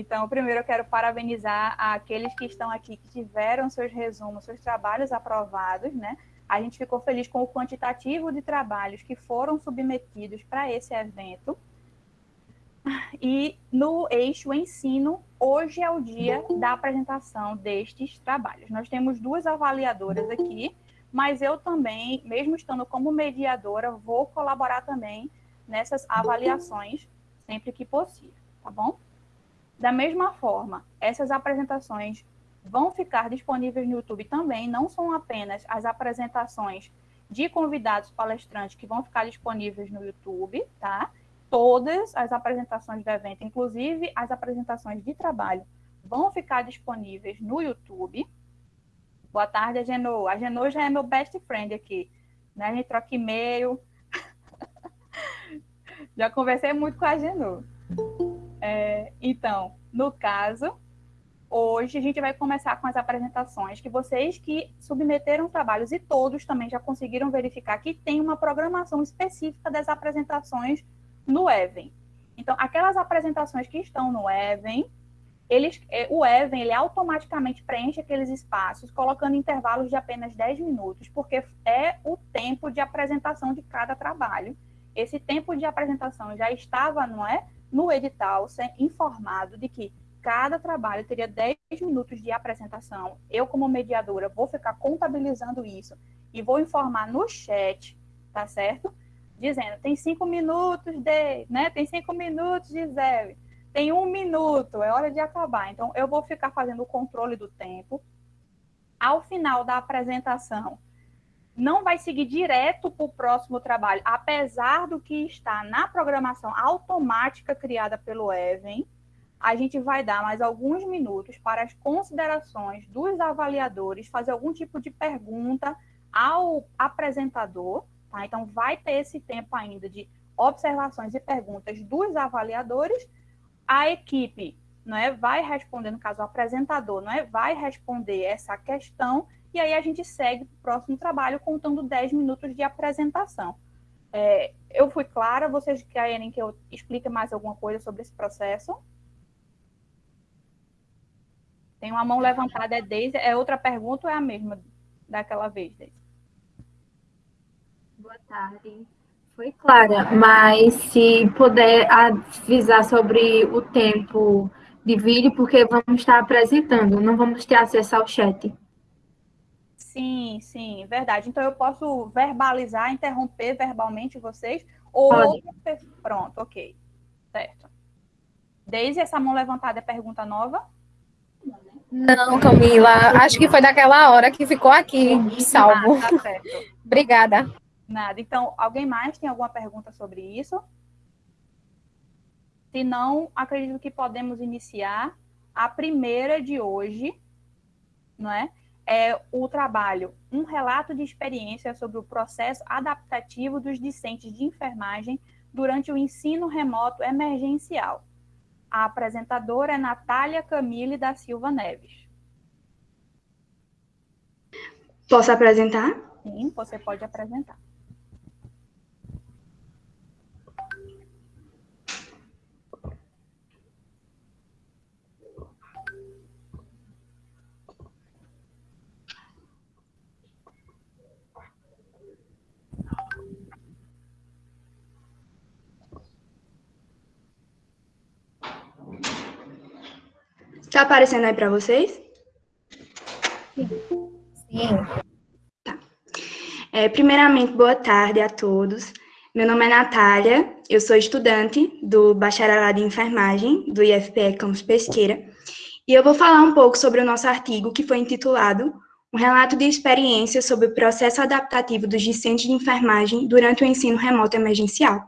Então, primeiro eu quero parabenizar aqueles que estão aqui, que tiveram seus resumos, seus trabalhos aprovados, né? A gente ficou feliz com o quantitativo de trabalhos que foram submetidos para esse evento. E no eixo ensino, hoje é o dia da apresentação destes trabalhos. Nós temos duas avaliadoras aqui, mas eu também, mesmo estando como mediadora, vou colaborar também nessas avaliações sempre que possível, tá bom? Da mesma forma, essas apresentações vão ficar disponíveis no YouTube também, não são apenas as apresentações de convidados palestrantes que vão ficar disponíveis no YouTube, tá? Todas as apresentações do evento, inclusive as apresentações de trabalho, vão ficar disponíveis no YouTube. Boa tarde, Agenô. A Agenô já é meu best friend aqui. Né? A gente troca e-mail. já conversei muito com a Agenô. É, então, no caso, hoje a gente vai começar com as apresentações que vocês que submeteram trabalhos e todos também já conseguiram verificar que tem uma programação específica das apresentações no Even. Então, aquelas apresentações que estão no Even, eles, é, o Even ele automaticamente preenche aqueles espaços, colocando intervalos de apenas 10 minutos, porque é o tempo de apresentação de cada trabalho. Esse tempo de apresentação já estava, não é? No edital ser informado de que cada trabalho teria 10 minutos de apresentação. Eu, como mediadora, vou ficar contabilizando isso e vou informar no chat, tá certo? Dizendo, tem cinco minutos de, né? Tem cinco minutos zero. Tem um minuto, é hora de acabar. Então, eu vou ficar fazendo o controle do tempo. Ao final da apresentação, não vai seguir direto para o próximo trabalho, apesar do que está na programação automática criada pelo Even, a gente vai dar mais alguns minutos para as considerações dos avaliadores, fazer algum tipo de pergunta ao apresentador, tá? Então, vai ter esse tempo ainda de observações e perguntas dos avaliadores. A equipe não é, vai responder, no caso, o apresentador, não é, vai responder essa questão e aí a gente segue para o próximo trabalho contando 10 minutos de apresentação. É, eu fui clara, vocês querem que eu explique mais alguma coisa sobre esse processo? Tem uma mão levantada, é Deise. É outra pergunta ou é a mesma daquela vez, Deise? Boa tarde. Foi clara, mas se puder avisar sobre o tempo de vídeo, porque vamos estar apresentando, não vamos ter acesso ao chat. Sim, sim, verdade. Então eu posso verbalizar, interromper verbalmente vocês? Ou. Pode. Pronto, ok. Certo. Desde essa mão levantada é pergunta nova? Não, Camila. Acho que foi daquela hora que ficou aqui salvo. Ah, tá certo. Obrigada. Nada. Então, alguém mais tem alguma pergunta sobre isso? Se não, acredito que podemos iniciar a primeira de hoje, não é? É o trabalho Um Relato de Experiência sobre o Processo Adaptativo dos Discentes de Enfermagem durante o Ensino Remoto Emergencial. A apresentadora é Natália Camille da Silva Neves. Posso apresentar? Sim, você pode apresentar. Está aparecendo aí para vocês? Sim. Tá. É, primeiramente, boa tarde a todos. Meu nome é Natália, eu sou estudante do Bacharelado em Enfermagem do IFPE Campus Pesqueira, e eu vou falar um pouco sobre o nosso artigo que foi intitulado Um relato de experiência sobre o processo adaptativo dos discentes de enfermagem durante o ensino remoto emergencial.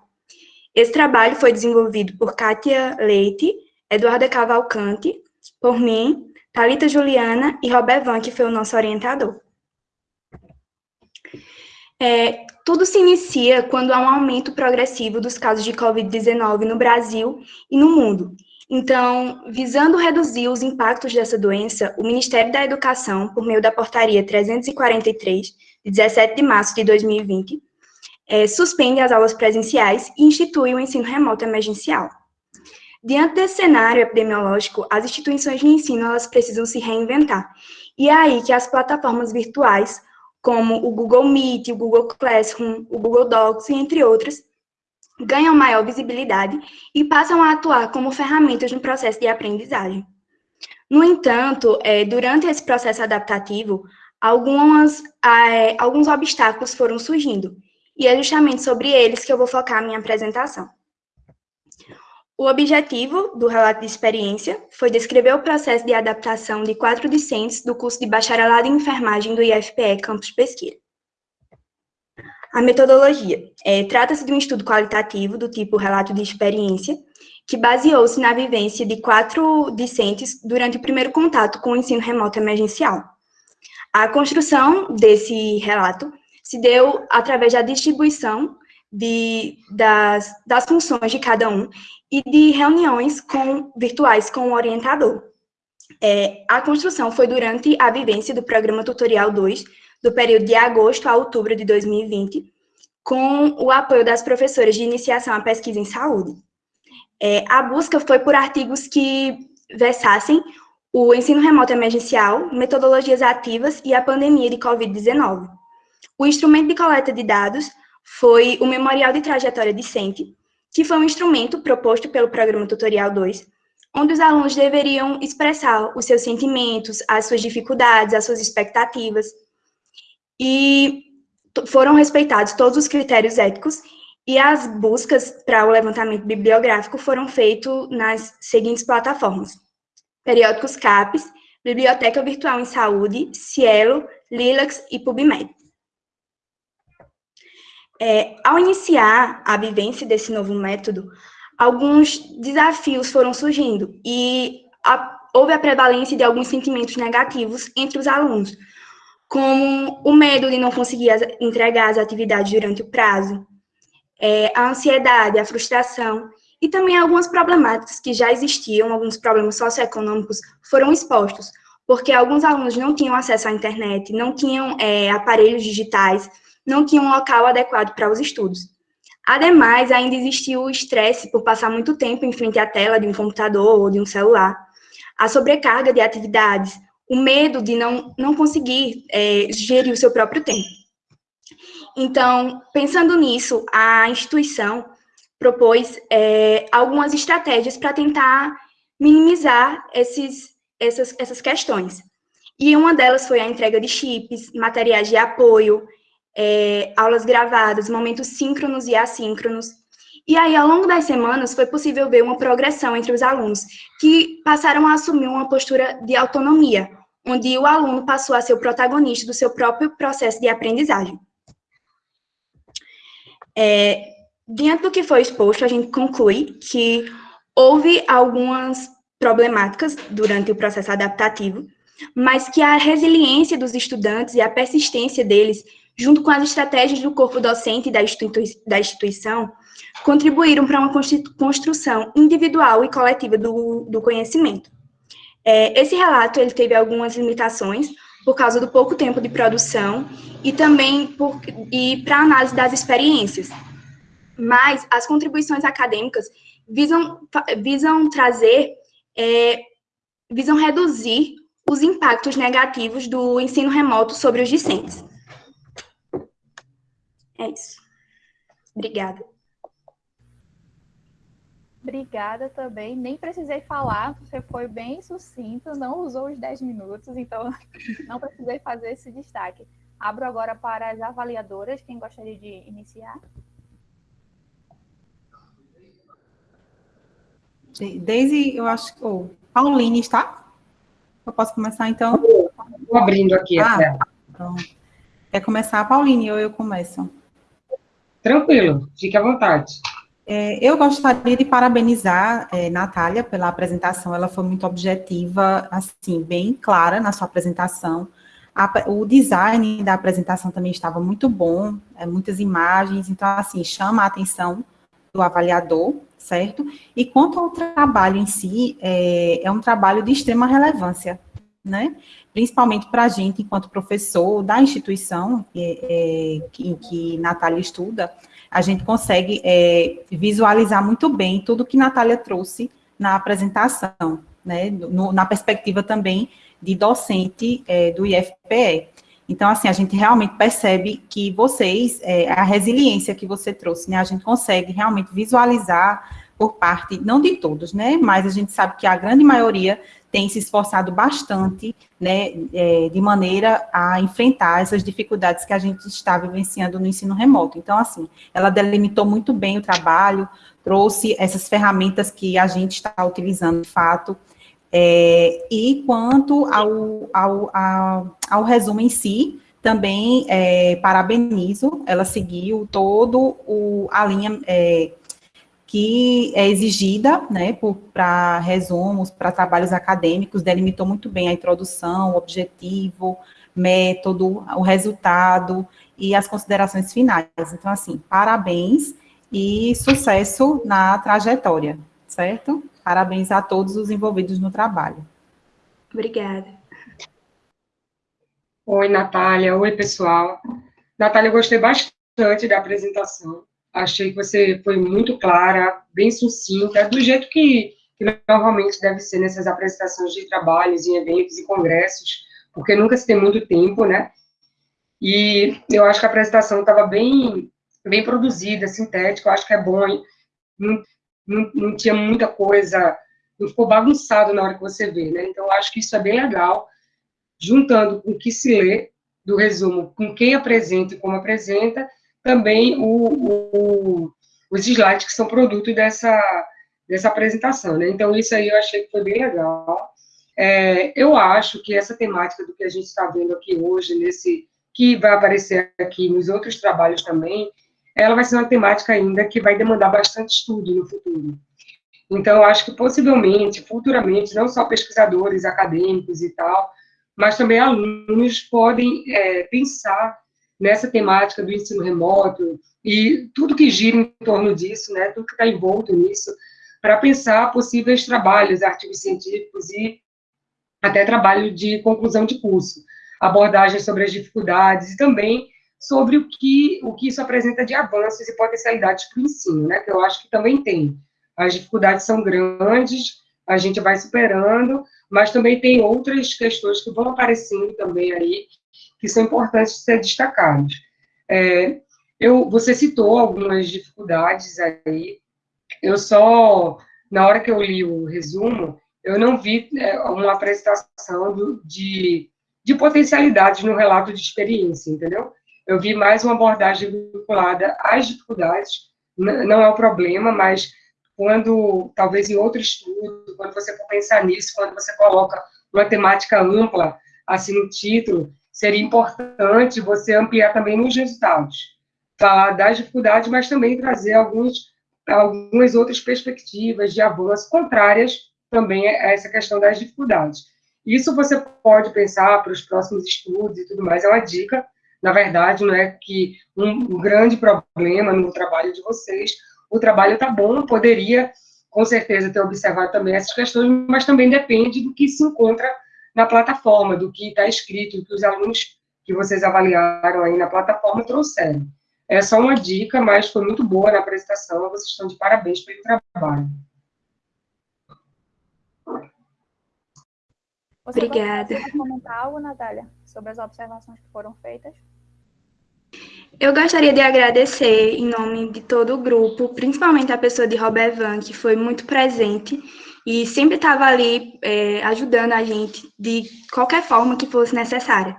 Esse trabalho foi desenvolvido por Kátia Leite, Eduarda Cavalcante, por mim, Talita Juliana e Robervan, que foi o nosso orientador. É, tudo se inicia quando há um aumento progressivo dos casos de Covid-19 no Brasil e no mundo. Então, visando reduzir os impactos dessa doença, o Ministério da Educação, por meio da Portaria 343, de 17 de março de 2020, é, suspende as aulas presenciais e institui o ensino remoto emergencial. Diante desse cenário epidemiológico, as instituições de ensino elas precisam se reinventar. E é aí que as plataformas virtuais, como o Google Meet, o Google Classroom, o Google Docs, entre outras, ganham maior visibilidade e passam a atuar como ferramentas no processo de aprendizagem. No entanto, é, durante esse processo adaptativo, algumas, é, alguns obstáculos foram surgindo, e é justamente sobre eles que eu vou focar a minha apresentação. O objetivo do relato de experiência foi descrever o processo de adaptação de quatro discentes do curso de bacharelado em enfermagem do IFPE Campus Pesquisa. A metodologia. É, Trata-se de um estudo qualitativo do tipo relato de experiência, que baseou-se na vivência de quatro discentes durante o primeiro contato com o ensino remoto emergencial. A construção desse relato se deu através da distribuição de, das, das funções de cada um e de reuniões com, virtuais com o orientador. É, a construção foi durante a vivência do Programa Tutorial 2, do período de agosto a outubro de 2020, com o apoio das professoras de iniciação à pesquisa em saúde. É, a busca foi por artigos que versassem o ensino remoto emergencial, metodologias ativas e a pandemia de Covid-19. O instrumento de coleta de dados foi o Memorial de Trajetória Discente, que foi um instrumento proposto pelo Programa Tutorial 2, onde os alunos deveriam expressar os seus sentimentos, as suas dificuldades, as suas expectativas, e foram respeitados todos os critérios éticos e as buscas para o levantamento bibliográfico foram feitas nas seguintes plataformas. Periódicos CAPES, Biblioteca Virtual em Saúde, Cielo, Lilacs e PubMed. É, ao iniciar a vivência desse novo método, alguns desafios foram surgindo e a, houve a prevalência de alguns sentimentos negativos entre os alunos, como o medo de não conseguir as, entregar as atividades durante o prazo, é, a ansiedade, a frustração e também algumas problemáticas que já existiam, alguns problemas socioeconômicos foram expostos, porque alguns alunos não tinham acesso à internet, não tinham é, aparelhos digitais, não tinham um local adequado para os estudos. Ademais, ainda existia o estresse por passar muito tempo em frente à tela de um computador ou de um celular, a sobrecarga de atividades, o medo de não, não conseguir é, gerir o seu próprio tempo. Então, pensando nisso, a instituição propôs é, algumas estratégias para tentar minimizar esses, essas, essas questões. E uma delas foi a entrega de chips, materiais de apoio, é, aulas gravadas, momentos síncronos e assíncronos. E aí, ao longo das semanas, foi possível ver uma progressão entre os alunos, que passaram a assumir uma postura de autonomia, onde o aluno passou a ser o protagonista do seu próprio processo de aprendizagem. É, do que foi exposto, a gente conclui que houve algumas problemáticas durante o processo adaptativo, mas que a resiliência dos estudantes e a persistência deles, junto com as estratégias do corpo docente e da, institui da instituição, contribuíram para uma construção individual e coletiva do, do conhecimento. É, esse relato ele teve algumas limitações por causa do pouco tempo de produção e também para análise das experiências. Mas as contribuições acadêmicas visam, visam trazer, é, visam reduzir os impactos negativos do ensino remoto sobre os discentes. É isso. Obrigada. Obrigada também. Nem precisei falar, você foi bem sucinto, não usou os 10 minutos, então não precisei fazer esse destaque. Abro agora para as avaliadoras. Quem gostaria de iniciar? Daisy, eu acho que. Oh, Pauline está? Eu posso começar então? Estou abrindo aqui ah, a Então, quer começar, Pauline, ou eu começo? Tranquilo, fique à vontade. É, eu gostaria de parabenizar é, Natália pela apresentação, ela foi muito objetiva, assim, bem clara na sua apresentação. A, o design da apresentação também estava muito bom, é, muitas imagens, então, assim, chama a atenção do avaliador, certo? E quanto ao trabalho em si, é, é um trabalho de extrema relevância, né? Principalmente para a gente, enquanto professor da instituição é, é, em que Natália estuda, a gente consegue é, visualizar muito bem tudo que Natália trouxe na apresentação, né, no, na perspectiva também de docente é, do IFPE. Então, assim, a gente realmente percebe que vocês, é, a resiliência que você trouxe, né, a gente consegue realmente visualizar por parte, não de todos, né, mas a gente sabe que a grande maioria tem se esforçado bastante, né, é, de maneira a enfrentar essas dificuldades que a gente está vivenciando no ensino remoto. Então, assim, ela delimitou muito bem o trabalho, trouxe essas ferramentas que a gente está utilizando, de fato, é, e quanto ao, ao, ao, ao, resumo em si, também é, parabenizo, ela seguiu todo o, a linha é, que é exigida né, para resumos, para trabalhos acadêmicos, delimitou muito bem a introdução, o objetivo, método, o resultado e as considerações finais. Então, assim, parabéns e sucesso na trajetória, certo? Parabéns a todos os envolvidos no trabalho. Obrigada. Oi, Natália. Oi, pessoal. Natália, eu gostei bastante da apresentação. Achei que você foi muito clara, bem sucinta, do jeito que, que normalmente deve ser nessas apresentações de trabalhos, em eventos e congressos, porque nunca se tem muito tempo, né? E eu acho que a apresentação estava bem, bem produzida, sintética, eu acho que é bom. Não, não, não tinha muita coisa, não ficou bagunçado na hora que você vê, né? Então, eu acho que isso é bem legal, juntando com o que se lê do resumo, com quem apresenta e como apresenta, também o, o, os slides que são produto dessa, dessa apresentação, né? Então, isso aí eu achei que foi bem legal. É, eu acho que essa temática do que a gente está vendo aqui hoje, nesse que vai aparecer aqui nos outros trabalhos também, ela vai ser uma temática ainda que vai demandar bastante estudo no futuro. Então, eu acho que possivelmente, futuramente, não só pesquisadores, acadêmicos e tal, mas também alunos podem é, pensar nessa temática do ensino remoto e tudo que gira em torno disso, né, tudo que está envolto nisso, para pensar possíveis trabalhos, artigos científicos e até trabalho de conclusão de curso, abordagens sobre as dificuldades e também sobre o que, o que isso apresenta de avanços e potencialidades para o ensino, né, que eu acho que também tem. As dificuldades são grandes, a gente vai superando, mas também tem outras questões que vão aparecendo também aí, que são importantes ser destacadas. É, eu, você citou algumas dificuldades aí, eu só, na hora que eu li o resumo, eu não vi é, uma apresentação do, de, de potencialidades no relato de experiência, entendeu? eu vi mais uma abordagem vinculada às dificuldades, não é o problema, mas quando, talvez em outro estudo, quando você for pensar nisso, quando você coloca uma temática ampla, assim, no título, seria importante você ampliar também nos resultados. Falar das dificuldades, mas também trazer alguns, algumas outras perspectivas de avanço contrárias também a essa questão das dificuldades. Isso você pode pensar para os próximos estudos e tudo mais, é uma dica, na verdade, não é que um grande problema no trabalho de vocês, o trabalho está bom, poderia, com certeza, ter observado também essas questões, mas também depende do que se encontra na plataforma, do que está escrito, do que os alunos que vocês avaliaram aí na plataforma trouxeram. É só uma dica, mas foi muito boa na apresentação, vocês estão de parabéns pelo trabalho. Você Obrigada. comentar algo, Natália, sobre as observações que foram feitas? Eu gostaria de agradecer em nome de todo o grupo, principalmente a pessoa de Robert Van, que foi muito presente e sempre estava ali é, ajudando a gente de qualquer forma que fosse necessária.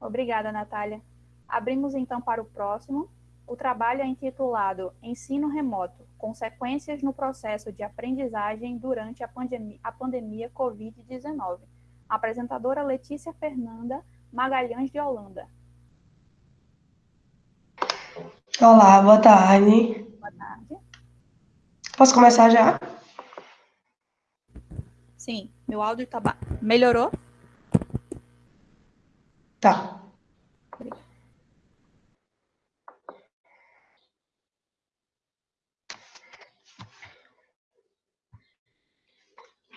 Obrigada, Natália. Abrimos então para o próximo. O trabalho é intitulado Ensino Remoto: Consequências no processo de aprendizagem durante a pandemia, a pandemia Covid-19. Apresentadora Letícia Fernanda Magalhães de Holanda. Olá, boa tarde. Boa tarde. Posso começar já? Sim, meu áudio tá ba... melhorou? Tá.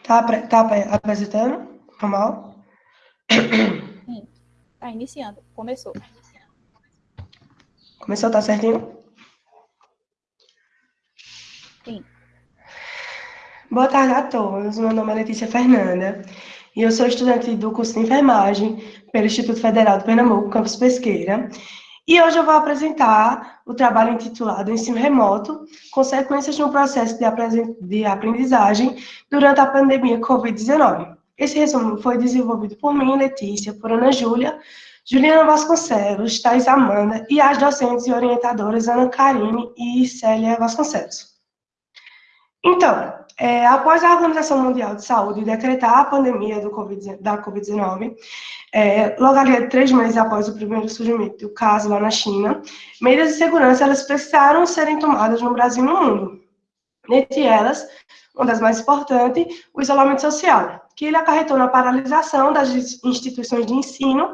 Tá, tá apresentando? Normal? Sim. Tá iniciando. Começou. Começou, tá certinho? Sim. Boa tarde a todos. Meu nome é Letícia Fernanda e eu sou estudante do curso de enfermagem pelo Instituto Federal de Pernambuco, campus Pesqueira. E hoje eu vou apresentar o trabalho intitulado Ensino Remoto, consequências no processo de aprendizagem durante a pandemia Covid-19. Esse resumo foi desenvolvido por mim, Letícia, por Ana Júlia, Juliana Vasconcelos, Thais Amanda e as docentes e orientadoras Ana Karine e Célia Vasconcelos. Então, é, após a Organização Mundial de Saúde decretar a pandemia COVID, da Covid-19, é, logo ali, três meses após o primeiro surgimento do caso lá na China, medidas de segurança elas precisaram serem tomadas no Brasil e no mundo. Entre elas, uma das mais importantes, o isolamento social, que ele acarretou na paralisação das instituições de ensino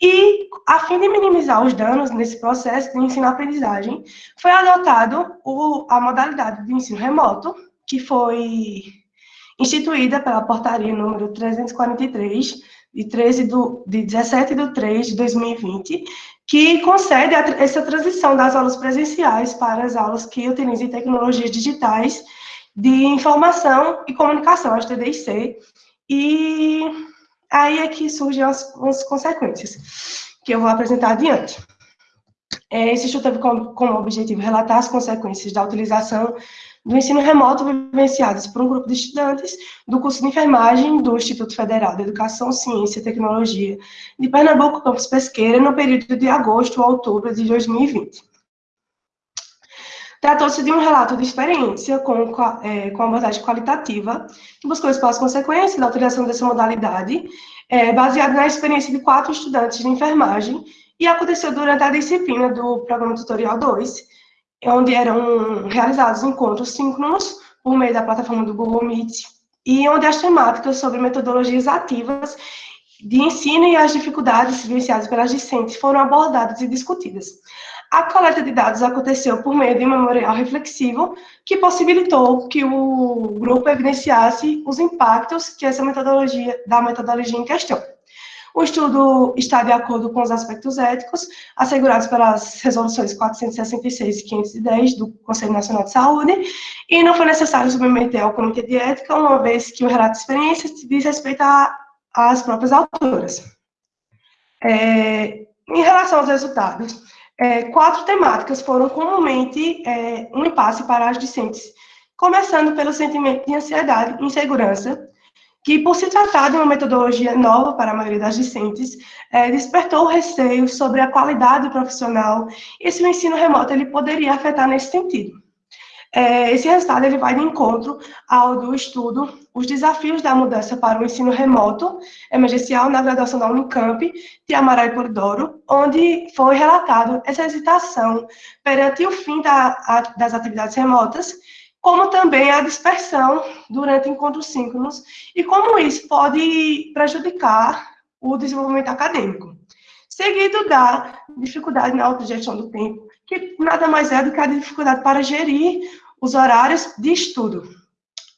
e, a fim de minimizar os danos nesse processo de ensino-aprendizagem, foi adotado o, a modalidade de ensino remoto, que foi instituída pela portaria número 343, de, 13 do, de 17 de 3 de 2020, que concede a, essa transição das aulas presenciais para as aulas que utilizem tecnologias digitais de informação e comunicação, as TDIC, e aí é que surgem as, as consequências, que eu vou apresentar adiante. É, esse estudo teve como, como objetivo relatar as consequências da utilização do ensino remoto vivenciadas por um grupo de estudantes do curso de enfermagem do Instituto Federal de Educação, Ciência e Tecnologia de Pernambuco, campus Pesqueira, no período de agosto a outubro de 2020. Tratou-se de um relato de experiência com, é, com abordagem qualitativa, que buscou as consequências da utilização dessa modalidade, é, baseado na experiência de quatro estudantes de enfermagem, e aconteceu durante a disciplina do Programa Tutorial 2, onde eram realizados encontros síncronos por meio da plataforma do Google Meet, e onde as temáticas sobre metodologias ativas de ensino e as dificuldades vivenciadas pelas discentes foram abordadas e discutidas. A coleta de dados aconteceu por meio de um memorial reflexivo que possibilitou que o grupo evidenciasse os impactos que essa metodologia, da metodologia em questão. O estudo está de acordo com os aspectos éticos assegurados pelas resoluções 466 e 510 do Conselho Nacional de Saúde, e não foi necessário submeter ao Comitê de Ética, uma vez que o relato de experiência diz respeito às próprias autoras. É, em relação aos resultados, é, quatro temáticas foram comumente é, um impasse para as discentes, começando pelo sentimento de ansiedade e insegurança, que, por se tratar de uma metodologia nova para a maioria das discentes, é, despertou receio sobre a qualidade profissional e se o ensino remoto ele poderia afetar nesse sentido. É, esse resultado ele vai de encontro ao do estudo Os Desafios da Mudança para o Ensino Remoto Emergencial na graduação da Unicamp, de Amaral e Polidoro, onde foi relatado essa hesitação perante o fim da, a, das atividades remotas como também a dispersão durante encontros síncronos e como isso pode prejudicar o desenvolvimento acadêmico. Seguido da dificuldade na autogestão do tempo, que nada mais é do que a dificuldade para gerir os horários de estudo.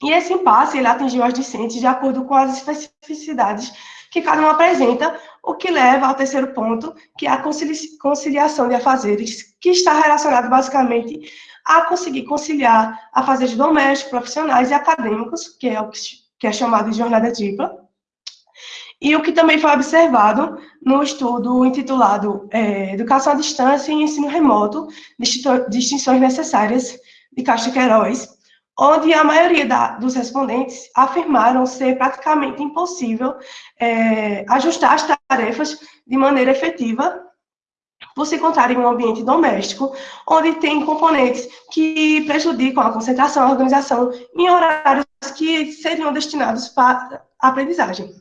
E esse impasse ele atingiu as discentes de acordo com as especificidades que cada um apresenta, o que leva ao terceiro ponto, que é a conciliação de afazeres, que está relacionado basicamente a conseguir conciliar a fazer domésticos, profissionais e acadêmicos, que é o que é chamado de jornada tripla, e o que também foi observado no estudo intitulado é, Educação à Distância e Ensino Remoto, Distinções Necessárias, de Castro Queiroz, onde a maioria da, dos respondentes afirmaram ser praticamente impossível é, ajustar as tarefas de maneira efetiva se encontrar em um ambiente doméstico, onde tem componentes que prejudicam a concentração, a organização, em horários que seriam destinados para aprendizagem.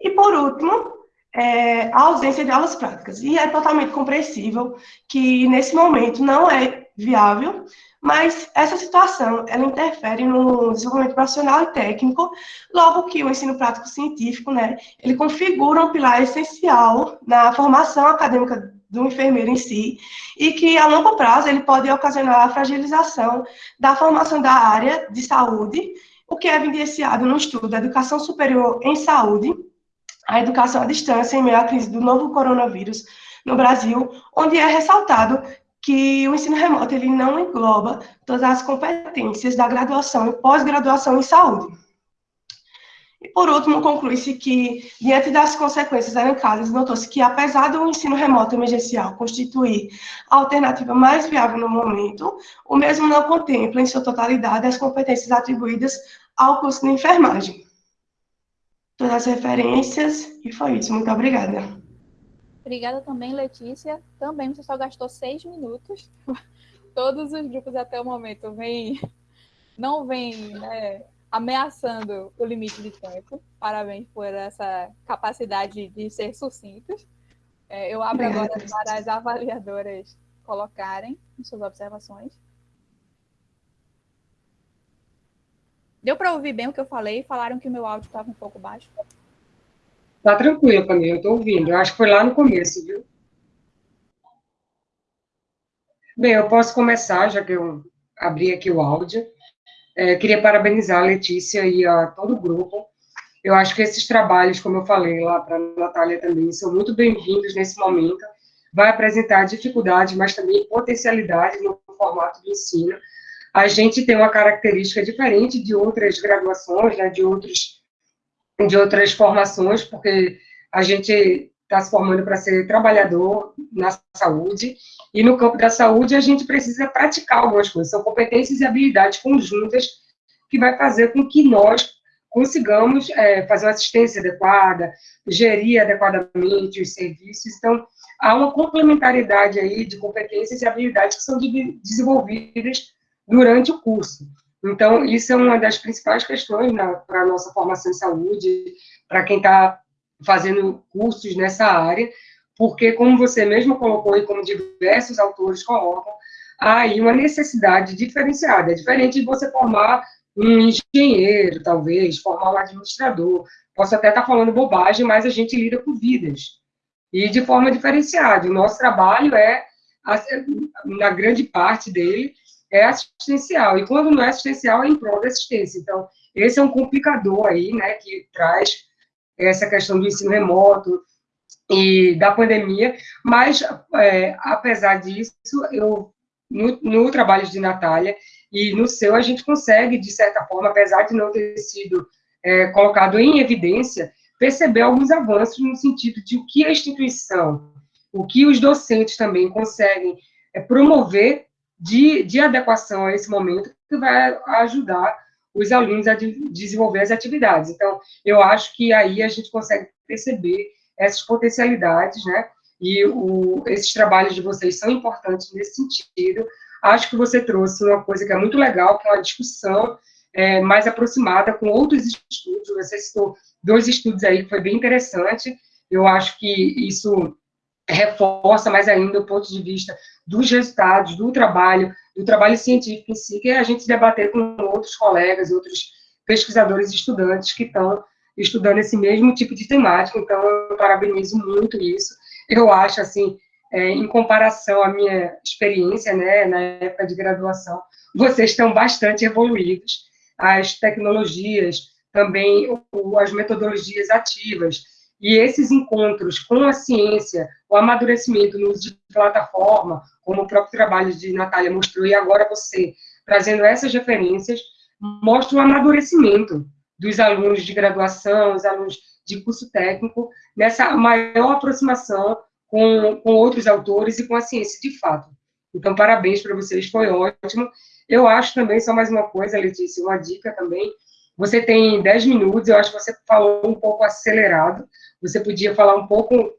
E, por último, é, a ausência de aulas práticas. E é totalmente compreensível que, nesse momento, não é viável, mas essa situação, ela interfere no desenvolvimento profissional e técnico, logo que o ensino prático científico, né, ele configura um pilar essencial na formação acadêmica do enfermeiro em si, e que a longo prazo ele pode ocasionar a fragilização da formação da área de saúde, o que é evidenciado no estudo da educação superior em saúde, a educação à distância em meio à crise do novo coronavírus no Brasil, onde é ressaltado que o ensino remoto ele não engloba todas as competências da graduação e pós-graduação em saúde. E, por último, conclui-se que, diante das consequências elencadas, notou-se que, apesar do ensino remoto emergencial constituir a alternativa mais viável no momento, o mesmo não contempla, em sua totalidade, as competências atribuídas ao curso de enfermagem. Todas as referências, e foi isso. Muito obrigada. Obrigada também, Letícia. Também você só gastou seis minutos. Todos os grupos até o momento vem, não vêm né, ameaçando o limite de tempo. Parabéns por essa capacidade de ser sucintos. É, eu abro agora para as avaliadoras colocarem suas observações. Deu para ouvir bem o que eu falei? Falaram que meu áudio estava um pouco baixo. Tá tranquilo, Camila, eu estou ouvindo. Eu acho que foi lá no começo, viu? Bem, eu posso começar, já que eu abri aqui o áudio. É, queria parabenizar a Letícia e a todo o grupo. Eu acho que esses trabalhos, como eu falei lá para a Natália também, são muito bem-vindos nesse momento. Vai apresentar dificuldades, mas também potencialidades no formato de ensino. A gente tem uma característica diferente de outras graduações, né, de outros de outras formações, porque a gente está se formando para ser trabalhador na saúde, e no campo da saúde a gente precisa praticar algumas coisas, são competências e habilidades conjuntas que vai fazer com que nós consigamos é, fazer uma assistência adequada, gerir adequadamente os serviços, então há uma complementariedade aí de competências e habilidades que são de, desenvolvidas durante o curso. Então, isso é uma das principais questões para a nossa formação em saúde, para quem está fazendo cursos nessa área, porque, como você mesmo colocou e como diversos autores colocam, há aí uma necessidade diferenciada. É diferente de você formar um engenheiro, talvez, formar um administrador. Posso até estar falando bobagem, mas a gente lida com vidas. E de forma diferenciada. O nosso trabalho é, na grande parte dele, é assistencial, e quando não é assistencial, é em prol da assistência. Então, esse é um complicador aí, né, que traz essa questão do ensino remoto e da pandemia, mas, é, apesar disso, eu, no, no trabalho de Natália e no seu, a gente consegue, de certa forma, apesar de não ter sido é, colocado em evidência, perceber alguns avanços no sentido de o que a instituição, o que os docentes também conseguem é, promover de, de adequação a esse momento que vai ajudar os alunos a de, desenvolver as atividades. Então, eu acho que aí a gente consegue perceber essas potencialidades, né? E o, esses trabalhos de vocês são importantes nesse sentido. Acho que você trouxe uma coisa que é muito legal, que é uma discussão é, mais aproximada com outros estudos. Você citou dois estudos aí que foi bem interessante. Eu acho que isso reforça mais ainda o ponto de vista dos resultados, do trabalho, do trabalho científico em si, que é a gente debater com outros colegas, outros pesquisadores e estudantes que estão estudando esse mesmo tipo de temática, então eu parabenizo muito isso. Eu acho, assim, é, em comparação à minha experiência, né, na época de graduação, vocês estão bastante evoluídos, as tecnologias, também as metodologias ativas, e esses encontros com a ciência, o amadurecimento no uso de plataforma, como o próprio trabalho de Natália mostrou, e agora você trazendo essas referências, mostra o amadurecimento dos alunos de graduação, os alunos de curso técnico, nessa maior aproximação com, com outros autores e com a ciência de fato. Então, parabéns para vocês, foi ótimo. Eu acho também, só mais uma coisa, Letícia, uma dica também, você tem 10 minutos, eu acho que você falou um pouco acelerado, você podia falar um pouco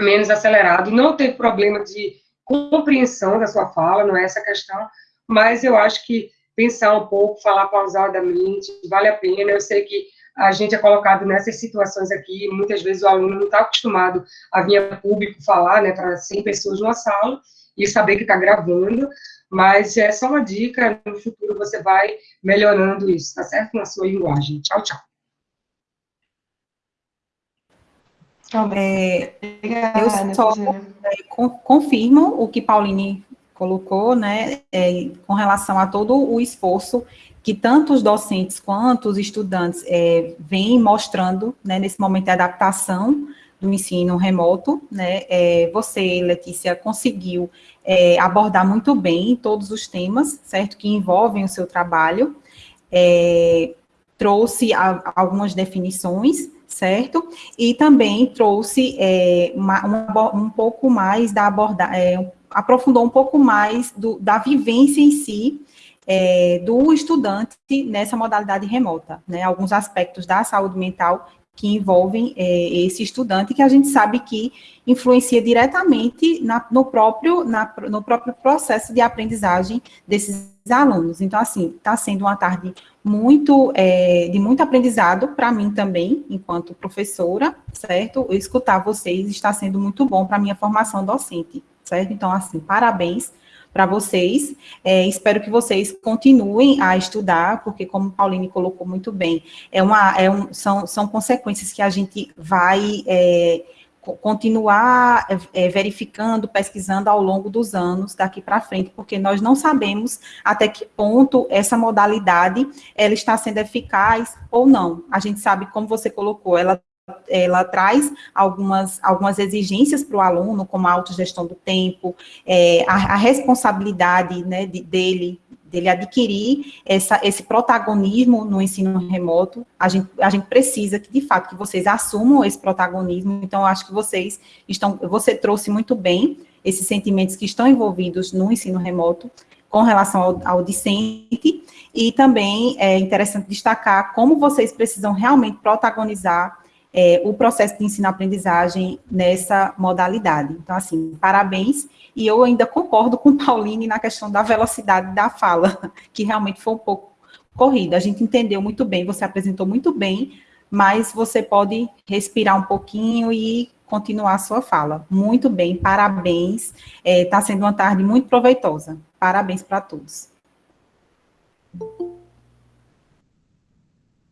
menos acelerado, não ter problema de compreensão da sua fala, não é essa a questão, mas eu acho que pensar um pouco, falar pausadamente, vale a pena, eu sei que a gente é colocado nessas situações aqui, muitas vezes o aluno não está acostumado a vir a público falar, né, para 100 pessoas numa sala, e saber que está gravando, mas é só uma dica, no futuro você vai melhorando isso, tá certo? Na sua linguagem. Tchau, tchau. É, eu só é, confirmo o que Pauline colocou, né, é, com relação a todo o esforço que tanto os docentes quanto os estudantes é, vêm mostrando, né, nesse momento de adaptação, do ensino remoto, né? É, você, Letícia, conseguiu é, abordar muito bem todos os temas, certo? Que envolvem o seu trabalho. É, trouxe a, algumas definições, certo? E também trouxe é, uma, uma, um pouco mais da abordagem, é, aprofundou um pouco mais do, da vivência em si é, do estudante nessa modalidade remota, né? Alguns aspectos da saúde mental que envolvem é, esse estudante, que a gente sabe que influencia diretamente na, no, próprio, na, no próprio processo de aprendizagem desses alunos. Então, assim, está sendo uma tarde muito, é, de muito aprendizado para mim também, enquanto professora, certo? Escutar vocês está sendo muito bom para a minha formação docente, certo? Então, assim, parabéns para vocês. É, espero que vocês continuem a estudar, porque, como Pauline colocou muito bem, é uma, é um, são, são consequências que a gente vai é, continuar é, verificando, pesquisando ao longo dos anos daqui para frente, porque nós não sabemos até que ponto essa modalidade ela está sendo eficaz ou não. A gente sabe, como você colocou, ela ela traz algumas, algumas exigências para o aluno, como a autogestão do tempo, é, a, a, responsabilidade né, de, dele, dele adquirir essa, esse protagonismo no ensino remoto, a gente, a gente precisa que, de fato, que vocês assumam esse protagonismo, então, acho que vocês estão, você trouxe muito bem esses sentimentos que estão envolvidos no ensino remoto, com relação ao, ao discente, e também é interessante destacar como vocês precisam realmente protagonizar é, o processo de ensino-aprendizagem nessa modalidade. Então, assim, parabéns, e eu ainda concordo com Pauline na questão da velocidade da fala, que realmente foi um pouco corrida. A gente entendeu muito bem, você apresentou muito bem, mas você pode respirar um pouquinho e continuar a sua fala. Muito bem, parabéns. Está é, tá sendo uma tarde muito proveitosa. Parabéns para todos.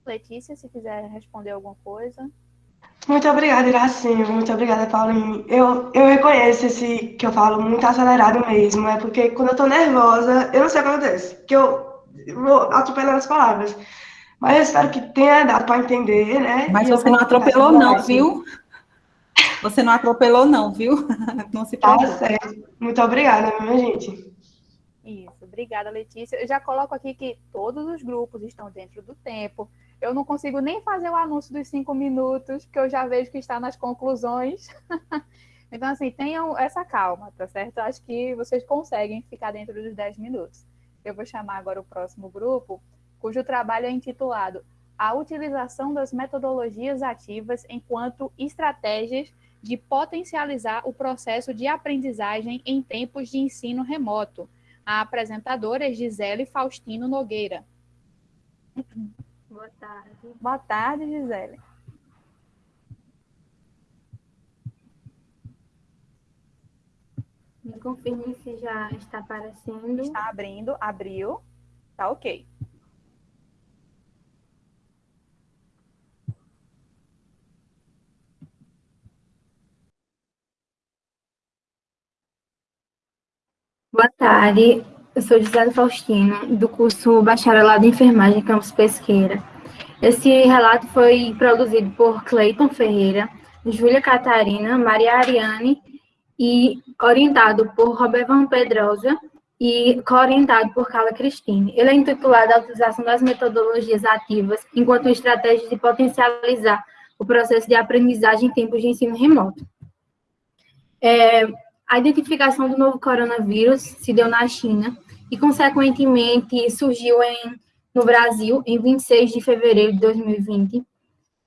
Letícia, se quiser responder alguma coisa. Muito obrigada, Iracinho. Muito obrigada, Paulinho. Eu, eu reconheço esse que eu falo muito acelerado mesmo. É porque quando eu tô nervosa, eu não sei o que acontece. Que eu vou atropelando as palavras. Mas eu espero que tenha dado para entender, né? Mas você não atropelou, não, viu? Você não atropelou, não, viu? Não se tá preocupe. Tá certo. Muito obrigada, minha gente. Isso, obrigada, Letícia. Eu já coloco aqui que todos os grupos estão dentro do tempo eu não consigo nem fazer o anúncio dos cinco minutos, porque eu já vejo que está nas conclusões. então, assim, tenham essa calma, tá certo? Acho que vocês conseguem ficar dentro dos dez minutos. Eu vou chamar agora o próximo grupo, cujo trabalho é intitulado A utilização das metodologias ativas enquanto estratégias de potencializar o processo de aprendizagem em tempos de ensino remoto. A apresentadora é Gisele Faustino Nogueira. Boa tarde. Boa tarde, Gisele. Me confirme se já está aparecendo. Está abrindo, abriu. Tá ok. Boa tarde. Eu sou Gisele Faustino, do curso Bacharelado em Enfermagem Campus Pesqueira. Esse relato foi produzido por Cleiton Ferreira, Júlia Catarina, Maria Ariane e orientado por Roberto Pedrosa e co-orientado por Carla Cristine. Ele é intitulado A Utilização das Metodologias Ativas enquanto estratégia de potencializar o processo de aprendizagem em tempos de ensino remoto. É, a identificação do novo coronavírus se deu na China e, consequentemente, surgiu em, no Brasil em 26 de fevereiro de 2020.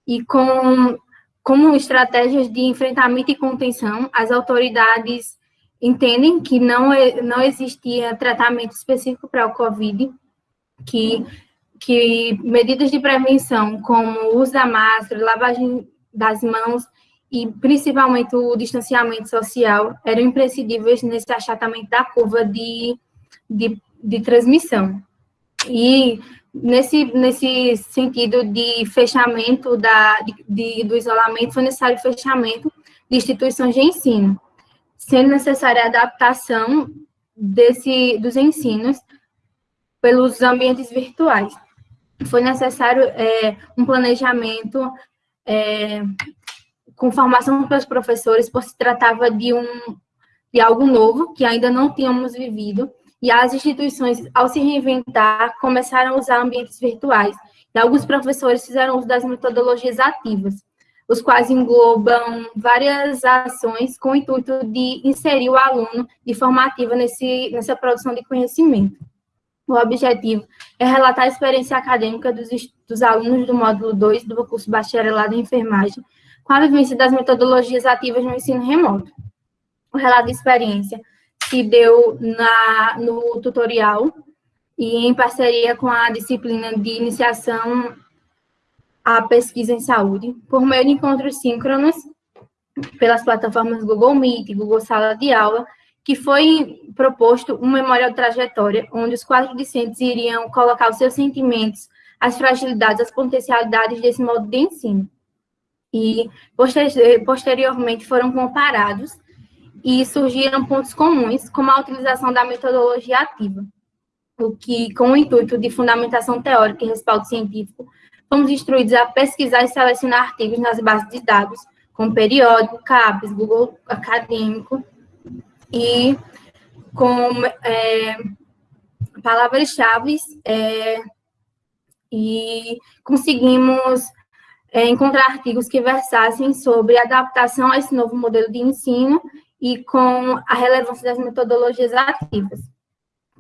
E com como estratégias de enfrentamento e contenção, as autoridades entendem que não, não existia tratamento específico para o COVID, que, que medidas de prevenção, como o uso da máscara, lavagem das mãos e principalmente o distanciamento social eram imprescindíveis nesse achatamento da curva de, de, de transmissão. E nesse, nesse sentido de fechamento da, de, de, do isolamento, foi necessário fechamento de instituições de ensino, sendo necessária a adaptação desse, dos ensinos pelos ambientes virtuais. Foi necessário é, um planejamento é, com formação os professores, por se tratava de, um, de algo novo, que ainda não tínhamos vivido, e as instituições, ao se reinventar, começaram a usar ambientes virtuais, e alguns professores fizeram uso das metodologias ativas, os quais englobam várias ações com o intuito de inserir o aluno de forma ativa nesse, nessa produção de conhecimento. O objetivo é relatar a experiência acadêmica dos, dos alunos do módulo 2 do curso Bacharelado em Enfermagem, com a vivência das metodologias ativas no ensino remoto. O relato de experiência se deu na, no tutorial e em parceria com a disciplina de iniciação à pesquisa em saúde, por meio de encontros síncronos pelas plataformas Google Meet, Google Sala de Aula, que foi proposto um memorial trajetória, onde os quatro discentes iriam colocar os seus sentimentos, as fragilidades, as potencialidades desse modo de ensino. E, posteriormente, foram comparados e surgiram pontos comuns, como a utilização da metodologia ativa, o que, com o intuito de fundamentação teórica e respaldo científico, fomos instruídos a pesquisar e selecionar artigos nas bases de dados, como periódico, CAPES, Google Acadêmico, e com é, palavras-chave é, e conseguimos é, encontrar artigos que versassem sobre adaptação a esse novo modelo de ensino e com a relevância das metodologias ativas.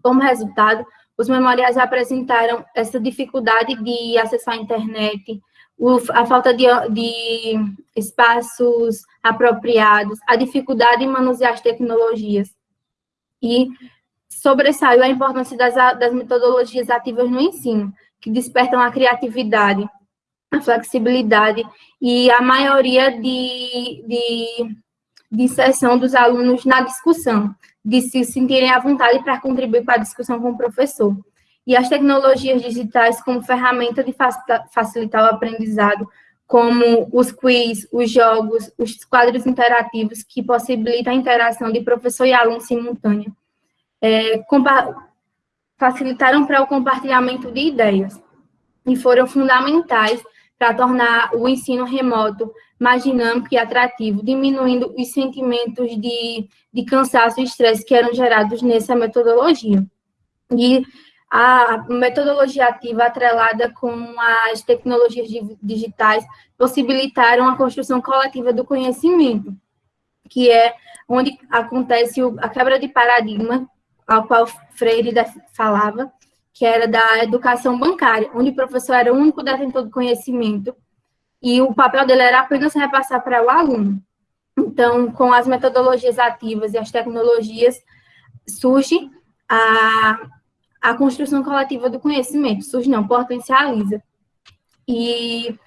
Como resultado, os memoriais apresentaram essa dificuldade de acessar a internet, a falta de, de espaços apropriados, a dificuldade em manusear as tecnologias. E sobressaiu a importância das, das metodologias ativas no ensino, que despertam a criatividade, a flexibilidade e a maioria de, de, de inserção dos alunos na discussão, de se sentirem à vontade para contribuir para a discussão com o professor e as tecnologias digitais como ferramenta de facilitar o aprendizado, como os quiz, os jogos, os quadros interativos que possibilitam a interação de professor e aluno simultânea. É, facilitaram para o compartilhamento de ideias e foram fundamentais para tornar o ensino remoto mais dinâmico e atrativo, diminuindo os sentimentos de, de cansaço e estresse que eram gerados nessa metodologia. E a metodologia ativa atrelada com as tecnologias digitais possibilitaram a construção coletiva do conhecimento, que é onde acontece a quebra de paradigma, ao qual Freire falava, que era da educação bancária, onde o professor era o único detentor do conhecimento e o papel dele era apenas repassar para o aluno. Então, com as metodologias ativas e as tecnologias, surge a a construção coletiva do conhecimento, surge não, potencializa. E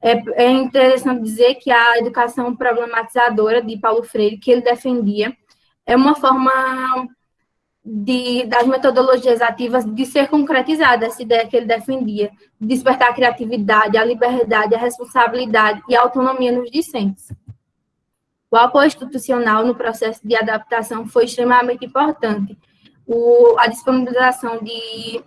é, é, interessante dizer que a educação problematizadora de Paulo Freire, que ele defendia, é uma forma de, das metodologias ativas de ser concretizada essa ideia que ele defendia, de despertar a criatividade, a liberdade, a responsabilidade e a autonomia nos discentes. O apoio institucional no processo de adaptação foi extremamente importante, o, a disponibilização de,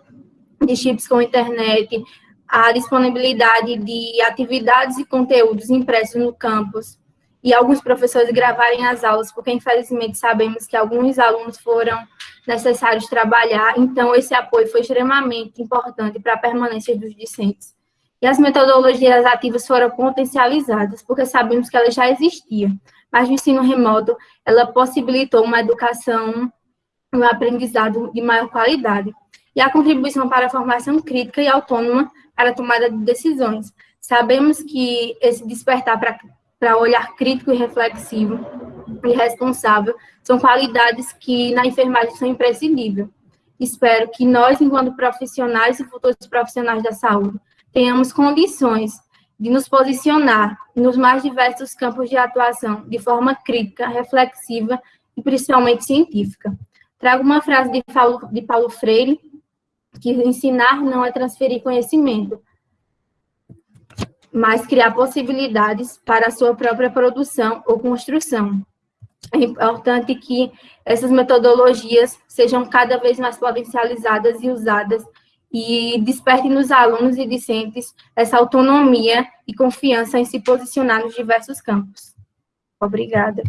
de chips com internet, a disponibilidade de atividades e conteúdos impressos no campus, e alguns professores gravarem as aulas, porque infelizmente sabemos que alguns alunos foram necessários trabalhar, então esse apoio foi extremamente importante para a permanência dos discentes. E as metodologias ativas foram potencializadas, porque sabemos que elas já existiam, mas no ensino remoto, ela possibilitou uma educação um aprendizado de maior qualidade, e a contribuição para a formação crítica e autônoma para a tomada de decisões. Sabemos que esse despertar para, para olhar crítico e reflexivo e responsável são qualidades que na enfermagem são imprescindíveis. Espero que nós, enquanto profissionais e futuros profissionais da saúde, tenhamos condições de nos posicionar nos mais diversos campos de atuação de forma crítica, reflexiva e principalmente científica. Trago uma frase de Paulo, de Paulo Freire, que ensinar não é transferir conhecimento, mas criar possibilidades para a sua própria produção ou construção. É importante que essas metodologias sejam cada vez mais potencializadas e usadas e desperte nos alunos e discentes essa autonomia e confiança em se posicionar nos diversos campos. Obrigada.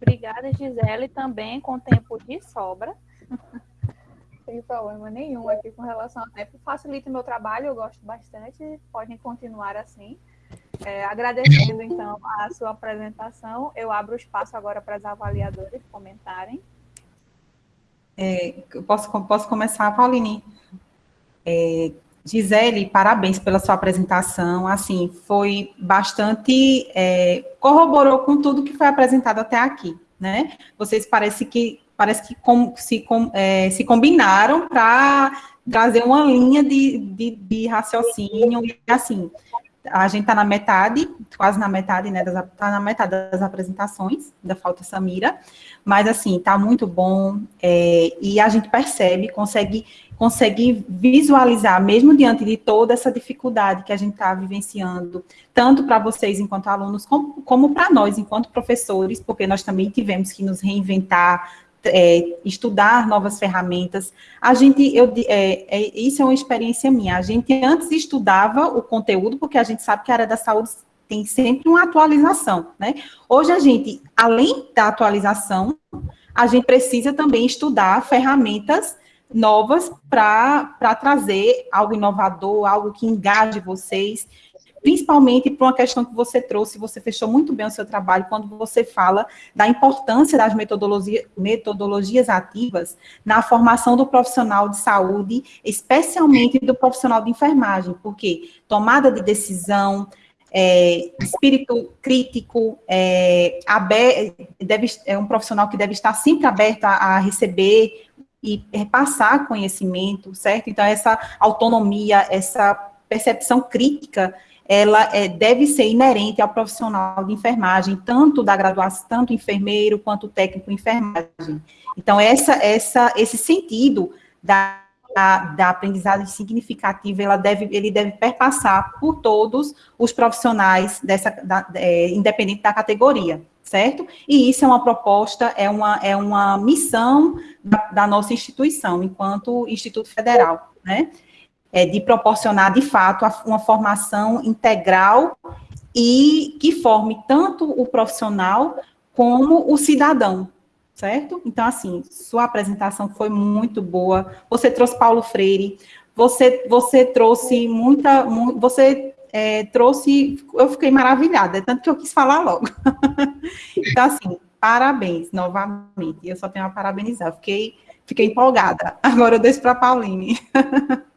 Obrigada, Gisele, também com tempo de sobra. Não tem problema nenhum aqui com relação ao tempo. Facilita o meu trabalho, eu gosto bastante, podem continuar assim. É, agradecendo, então, a sua apresentação, eu abro o espaço agora para as avaliadoras comentarem. É, posso, posso começar, Pauline? É, Gisele, parabéns pela sua apresentação, assim, foi bastante, é, corroborou com tudo que foi apresentado até aqui, né? Vocês parece que, parece que com, se, com, é, se combinaram para trazer uma linha de, de, de raciocínio, e assim, a gente está na metade, quase na metade, né, está na metade das apresentações, da falta Samira, mas assim, está muito bom, é, e a gente percebe, consegue, consegue visualizar, mesmo diante de toda essa dificuldade que a gente está vivenciando, tanto para vocês enquanto alunos, como, como para nós enquanto professores, porque nós também tivemos que nos reinventar, é, estudar novas ferramentas. A gente, eu, é, é, isso é uma experiência minha. A gente antes estudava o conteúdo, porque a gente sabe que a área da saúde tem sempre uma atualização, né? Hoje a gente, além da atualização, a gente precisa também estudar ferramentas novas para trazer algo inovador, algo que engaje vocês principalmente por uma questão que você trouxe, você fechou muito bem o seu trabalho quando você fala da importância das metodologia, metodologias ativas na formação do profissional de saúde, especialmente do profissional de enfermagem, porque tomada de decisão, é, espírito crítico, é, deve, é um profissional que deve estar sempre aberto a, a receber e passar conhecimento, certo? Então, essa autonomia, essa percepção crítica ela é, deve ser inerente ao profissional de enfermagem, tanto da graduação, tanto enfermeiro quanto técnico enfermagem. Então, essa, essa, esse sentido da, da, da, aprendizagem significativa, ela deve, ele deve perpassar por todos os profissionais, dessa, da, é, independente da categoria, certo? E isso é uma proposta, é uma, é uma missão da, da nossa instituição, enquanto Instituto Federal, né? É, de proporcionar, de fato, uma formação integral e que forme tanto o profissional como o cidadão, certo? Então, assim, sua apresentação foi muito boa, você trouxe Paulo Freire, você, você trouxe muita, você é, trouxe, eu fiquei maravilhada, é tanto que eu quis falar logo. então, assim, parabéns, novamente, eu só tenho a parabenizar, fiquei, fiquei empolgada. Agora eu deixo para a Pauline.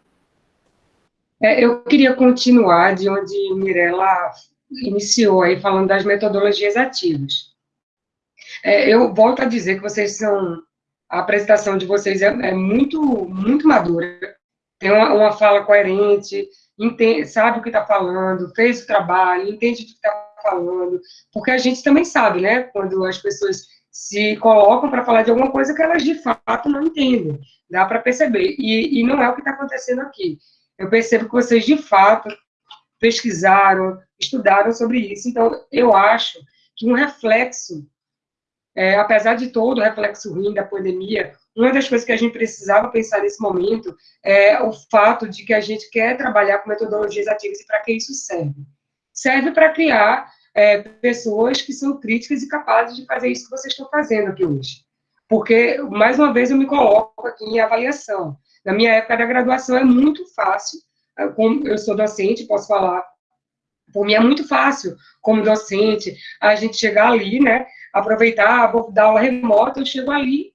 É, eu queria continuar de onde Mirella iniciou aí, falando das metodologias ativas. É, eu volto a dizer que vocês são, a apresentação de vocês é, é muito, muito madura, tem uma, uma fala coerente, entende, sabe o que está falando, fez o trabalho, entende o que está falando, porque a gente também sabe, né, quando as pessoas se colocam para falar de alguma coisa que elas de fato não entendem, dá para perceber, e, e não é o que está acontecendo aqui eu percebo que vocês, de fato, pesquisaram, estudaram sobre isso. Então, eu acho que um reflexo, é, apesar de todo o reflexo ruim da pandemia, uma das coisas que a gente precisava pensar nesse momento é o fato de que a gente quer trabalhar com metodologias ativas e para que isso serve? Serve para criar é, pessoas que são críticas e capazes de fazer isso que vocês estão fazendo aqui hoje. Porque, mais uma vez, eu me coloco aqui em avaliação. Na minha época da graduação é muito fácil, eh, como eu sou docente, posso falar, por mim é muito fácil, como docente, a gente chegar ali, né, aproveitar, vou dar aula remota, eu chego ali,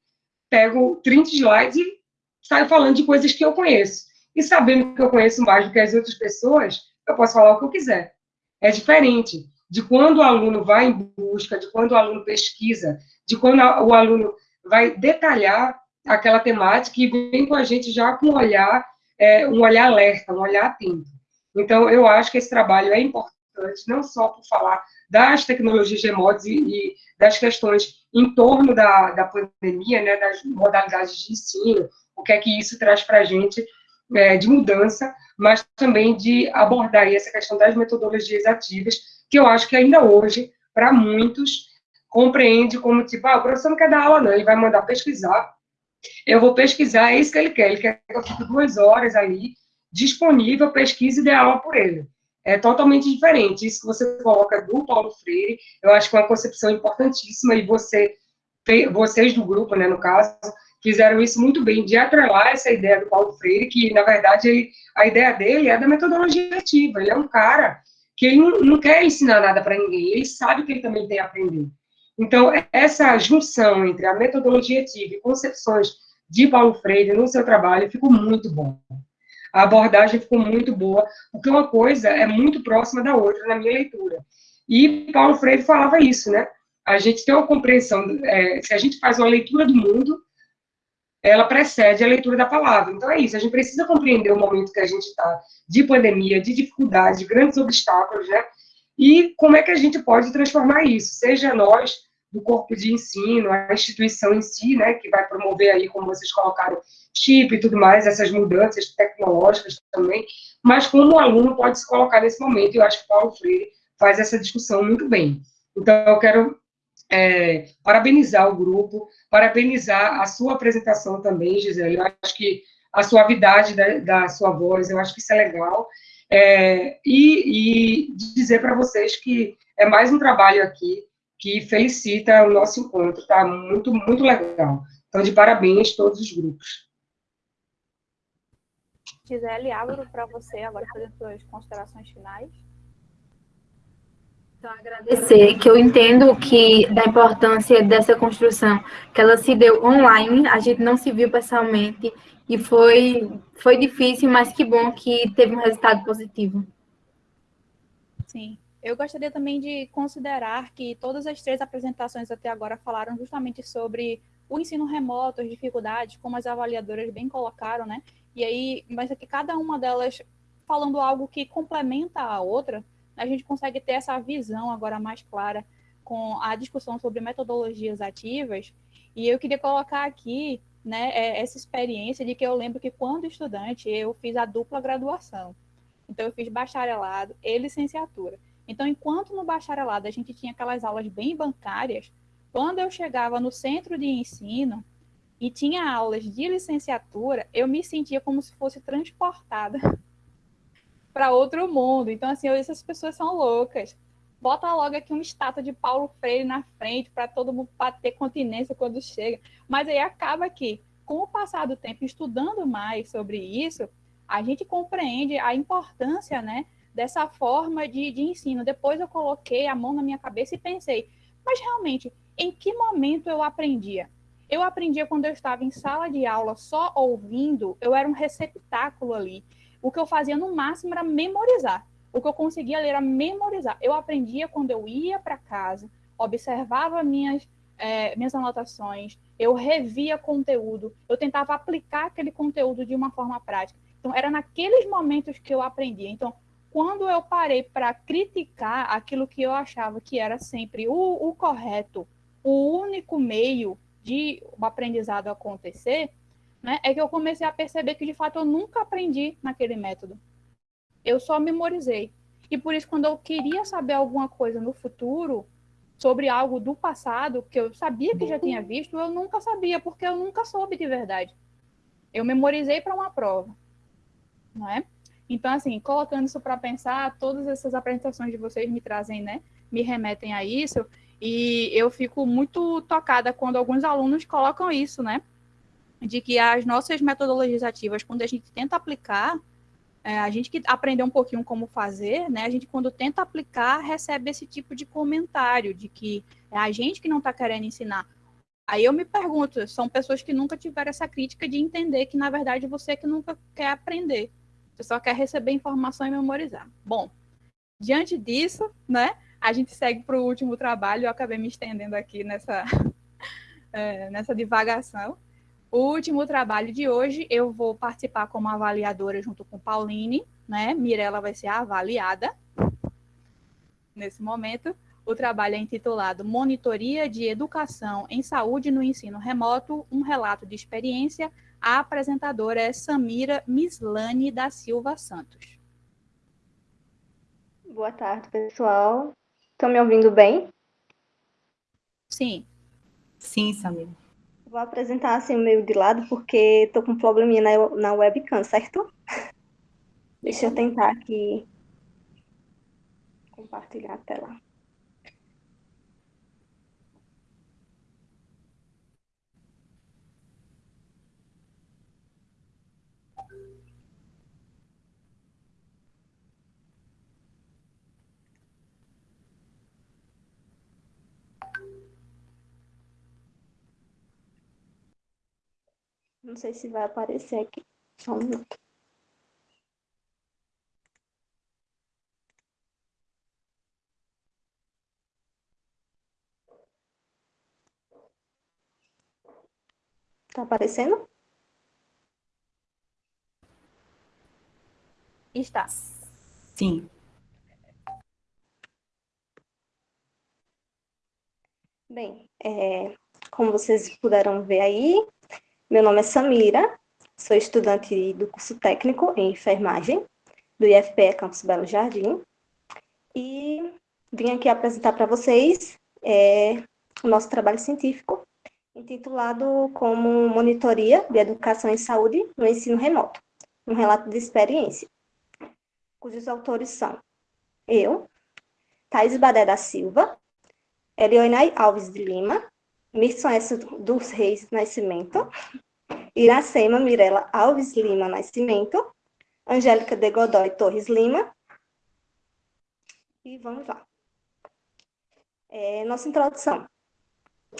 pego 30 slides e saio falando de coisas que eu conheço. E sabendo que eu conheço mais do que as outras pessoas, eu posso falar o que eu quiser. É diferente de quando o aluno vai em busca, de quando o aluno pesquisa, de quando o aluno vai detalhar aquela temática e vem com a gente já com um olhar, é, um olhar alerta, um olhar atento. Então, eu acho que esse trabalho é importante, não só por falar das tecnologias remotas e, e das questões em torno da, da pandemia, né, das modalidades de ensino, o que é que isso traz para a gente é, de mudança, mas também de abordar essa questão das metodologias ativas, que eu acho que ainda hoje, para muitos, compreende como, tipo, ah, o professor não quer dar aula, não, ele vai mandar pesquisar, eu vou pesquisar, é isso que ele quer. Ele quer que eu fique duas horas ali, disponível, pesquise e dê aula por ele. É totalmente diferente. Isso que você coloca do Paulo Freire, eu acho que é uma concepção importantíssima, e você, vocês do grupo, né, no caso, fizeram isso muito bem, de atrelar essa ideia do Paulo Freire, que, na verdade, ele, a ideia dele é da metodologia ativa. Ele é um cara que ele não, não quer ensinar nada para ninguém, ele sabe que ele também tem a aprender. Então, essa junção entre a metodologia ativa e concepções de Paulo Freire no seu trabalho ficou muito bom. A abordagem ficou muito boa, porque uma coisa é muito próxima da outra na minha leitura. E Paulo Freire falava isso, né? A gente tem uma compreensão, é, se a gente faz uma leitura do mundo, ela precede a leitura da palavra. Então é isso, a gente precisa compreender o momento que a gente está de pandemia, de dificuldades, de grandes obstáculos, né? E como é que a gente pode transformar isso, seja nós do corpo de ensino, a instituição em si, né, que vai promover aí, como vocês colocaram, chip e tudo mais, essas mudanças tecnológicas também, mas como o aluno pode se colocar nesse momento, eu acho que Paulo Freire faz essa discussão muito bem. Então, eu quero é, parabenizar o grupo, parabenizar a sua apresentação também, Gisele. Eu acho que a suavidade da, da sua voz, eu acho que isso é legal. É, e, e dizer para vocês que é mais um trabalho aqui que felicita o nosso encontro, tá? Muito, muito legal. Então, de parabéns a todos os grupos. Gisele, abro para você agora fazer suas considerações finais. Então, agradecer, que eu entendo que da importância dessa construção, que ela se deu online, a gente não se viu pessoalmente, e foi, foi difícil, mas que bom que teve um resultado positivo. Sim. Eu gostaria também de considerar que todas as três apresentações até agora falaram justamente sobre o ensino remoto, as dificuldades, como as avaliadoras bem colocaram, né? E aí, mas aqui cada uma delas falando algo que complementa a outra, a gente consegue ter essa visão agora mais clara com a discussão sobre metodologias ativas. E eu queria colocar aqui né, é, essa experiência de que eu lembro que quando estudante eu fiz a dupla graduação. Então eu fiz bacharelado e licenciatura. Então, enquanto no bacharelado a gente tinha aquelas aulas bem bancárias, quando eu chegava no centro de ensino e tinha aulas de licenciatura, eu me sentia como se fosse transportada para outro mundo. Então, assim, eu, essas pessoas são loucas. Bota logo aqui uma estátua de Paulo Freire na frente para todo mundo bater continência quando chega. Mas aí acaba que, com o passar do tempo, estudando mais sobre isso, a gente compreende a importância, né, dessa forma de, de ensino. Depois eu coloquei a mão na minha cabeça e pensei, mas realmente, em que momento eu aprendia? Eu aprendia quando eu estava em sala de aula só ouvindo, eu era um receptáculo ali o que eu fazia no máximo era memorizar. O que eu conseguia ler era memorizar. Eu aprendia quando eu ia para casa, observava minhas, é, minhas anotações, eu revia conteúdo, eu tentava aplicar aquele conteúdo de uma forma prática. Então, era naqueles momentos que eu aprendia. Então, quando eu parei para criticar aquilo que eu achava que era sempre o, o correto, o único meio de o aprendizado acontecer, né, é que eu comecei a perceber que, de fato, eu nunca aprendi naquele método. Eu só memorizei. E por isso, quando eu queria saber alguma coisa no futuro, sobre algo do passado, que eu sabia que já tinha visto, eu nunca sabia, porque eu nunca soube de verdade. Eu memorizei para uma prova. Não é? Então, assim, colocando isso para pensar, todas essas apresentações de vocês me trazem, né? Me remetem a isso. E eu fico muito tocada quando alguns alunos colocam isso, né? de que as nossas metodologias ativas, quando a gente tenta aplicar, é, a gente que aprendeu um pouquinho como fazer, né? A gente, quando tenta aplicar, recebe esse tipo de comentário de que é a gente que não está querendo ensinar. Aí eu me pergunto, são pessoas que nunca tiveram essa crítica de entender que, na verdade, você que nunca quer aprender. Você só quer receber informação e memorizar. Bom, diante disso, né? A gente segue para o último trabalho. Eu acabei me estendendo aqui nessa, é, nessa divagação. O último trabalho de hoje, eu vou participar como avaliadora junto com Pauline, né? Mirella vai ser avaliada nesse momento. O trabalho é intitulado Monitoria de Educação em Saúde no Ensino Remoto, um relato de experiência. A apresentadora é Samira Mislane da Silva Santos. Boa tarde, pessoal. Estão me ouvindo bem? Sim. Sim, Samira. Vou apresentar assim meio de lado, porque estou com um probleminha na, na webcam, certo? Deixa eu tentar aqui compartilhar a tela. Não sei se vai aparecer aqui. Só um minuto. Tá aparecendo? Está. Sim. Bem, é, como vocês puderam ver aí, meu nome é Samira, sou estudante do curso técnico em enfermagem do IFPE Campus Belo Jardim. E vim aqui apresentar para vocês é, o nosso trabalho científico intitulado como Monitoria de Educação em Saúde no Ensino Remoto, um relato de experiência, cujos autores são eu, Thais Badé da Silva, Elionai Alves de Lima, Mirson S. dos Reis Nascimento, Iracema Mirela Alves Lima Nascimento, Angélica de Godoy Torres Lima, e vamos lá. É, nossa introdução.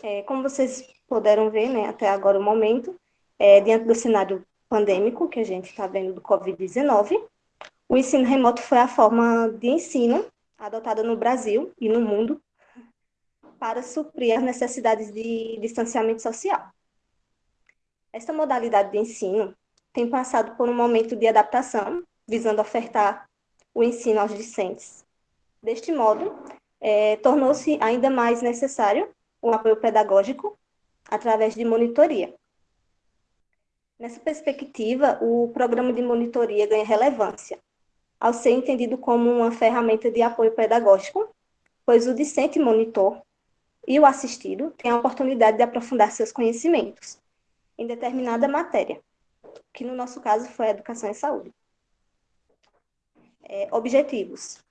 É, como vocês puderam ver, né, até agora o momento, é, diante do cenário pandêmico que a gente está vendo do Covid-19, o ensino remoto foi a forma de ensino adotada no Brasil e no mundo para suprir as necessidades de distanciamento social. Esta modalidade de ensino tem passado por um momento de adaptação, visando ofertar o ensino aos discentes. Deste modo, é, tornou-se ainda mais necessário o apoio pedagógico através de monitoria. Nessa perspectiva, o programa de monitoria ganha relevância, ao ser entendido como uma ferramenta de apoio pedagógico, pois o discente monitor e o assistido têm a oportunidade de aprofundar seus conhecimentos em determinada matéria, que no nosso caso foi educação e saúde. É, objetivos.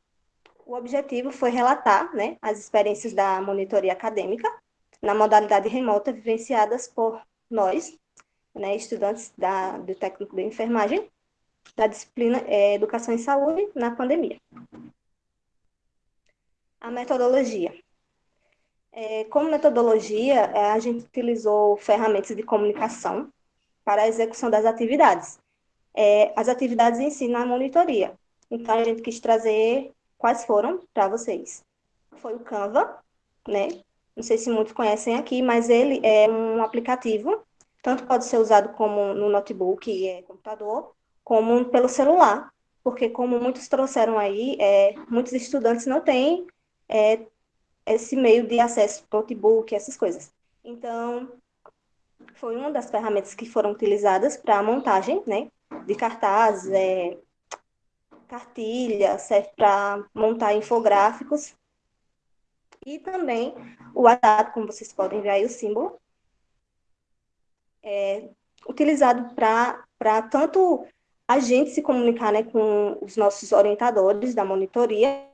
O objetivo foi relatar né, as experiências da monitoria acadêmica na modalidade remota vivenciadas por nós, né, estudantes da, do técnico de enfermagem, da disciplina é, Educação e Saúde na pandemia. A metodologia. É, como metodologia, é, a gente utilizou ferramentas de comunicação para a execução das atividades. É, as atividades em si na monitoria. Então, a gente quis trazer quais foram para vocês. Foi o Canva, né? Não sei se muitos conhecem aqui, mas ele é um aplicativo, tanto pode ser usado como no notebook, é, computador, como pelo celular, porque como muitos trouxeram aí, é, muitos estudantes não têm é, esse meio de acesso, notebook, essas coisas. Então, foi uma das ferramentas que foram utilizadas para a montagem, né, de cartazes, é, cartilha, serve para montar infográficos. E também o WhatsApp, como vocês podem ver aí o símbolo, é utilizado para tanto a gente se comunicar né, com os nossos orientadores da monitoria,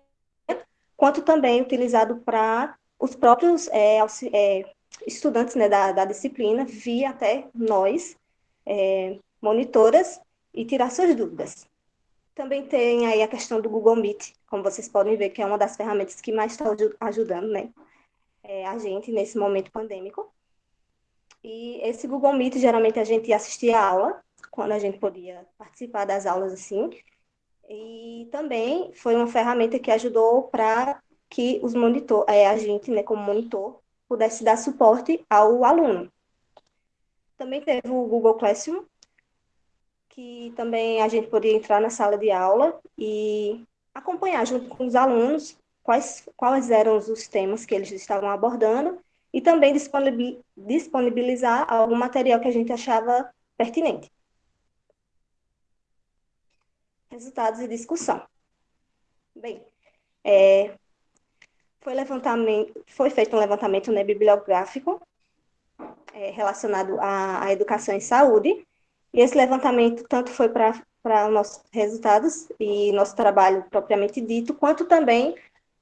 quanto também utilizado para os próprios é, é, estudantes né, da, da, disciplina vir até nós, é, monitoras, e tirar suas dúvidas. Também tem aí a questão do Google Meet, como vocês podem ver, que é uma das ferramentas que mais está ajudando né, é, a gente nesse momento pandêmico. E esse Google Meet, geralmente a gente assistia a aula, quando a gente podia participar das aulas assim, e também foi uma ferramenta que ajudou para que os monitor, é, a gente, né, como monitor, pudesse dar suporte ao aluno. Também teve o Google Classroom, que também a gente podia entrar na sala de aula e acompanhar junto com os alunos quais, quais eram os temas que eles estavam abordando e também disponibilizar algum material que a gente achava pertinente resultados e discussão. Bem, é, foi, foi feito um levantamento né, bibliográfico é, relacionado à, à, educação e saúde. E esse levantamento tanto foi para nossos resultados e nosso trabalho propriamente dito, quanto também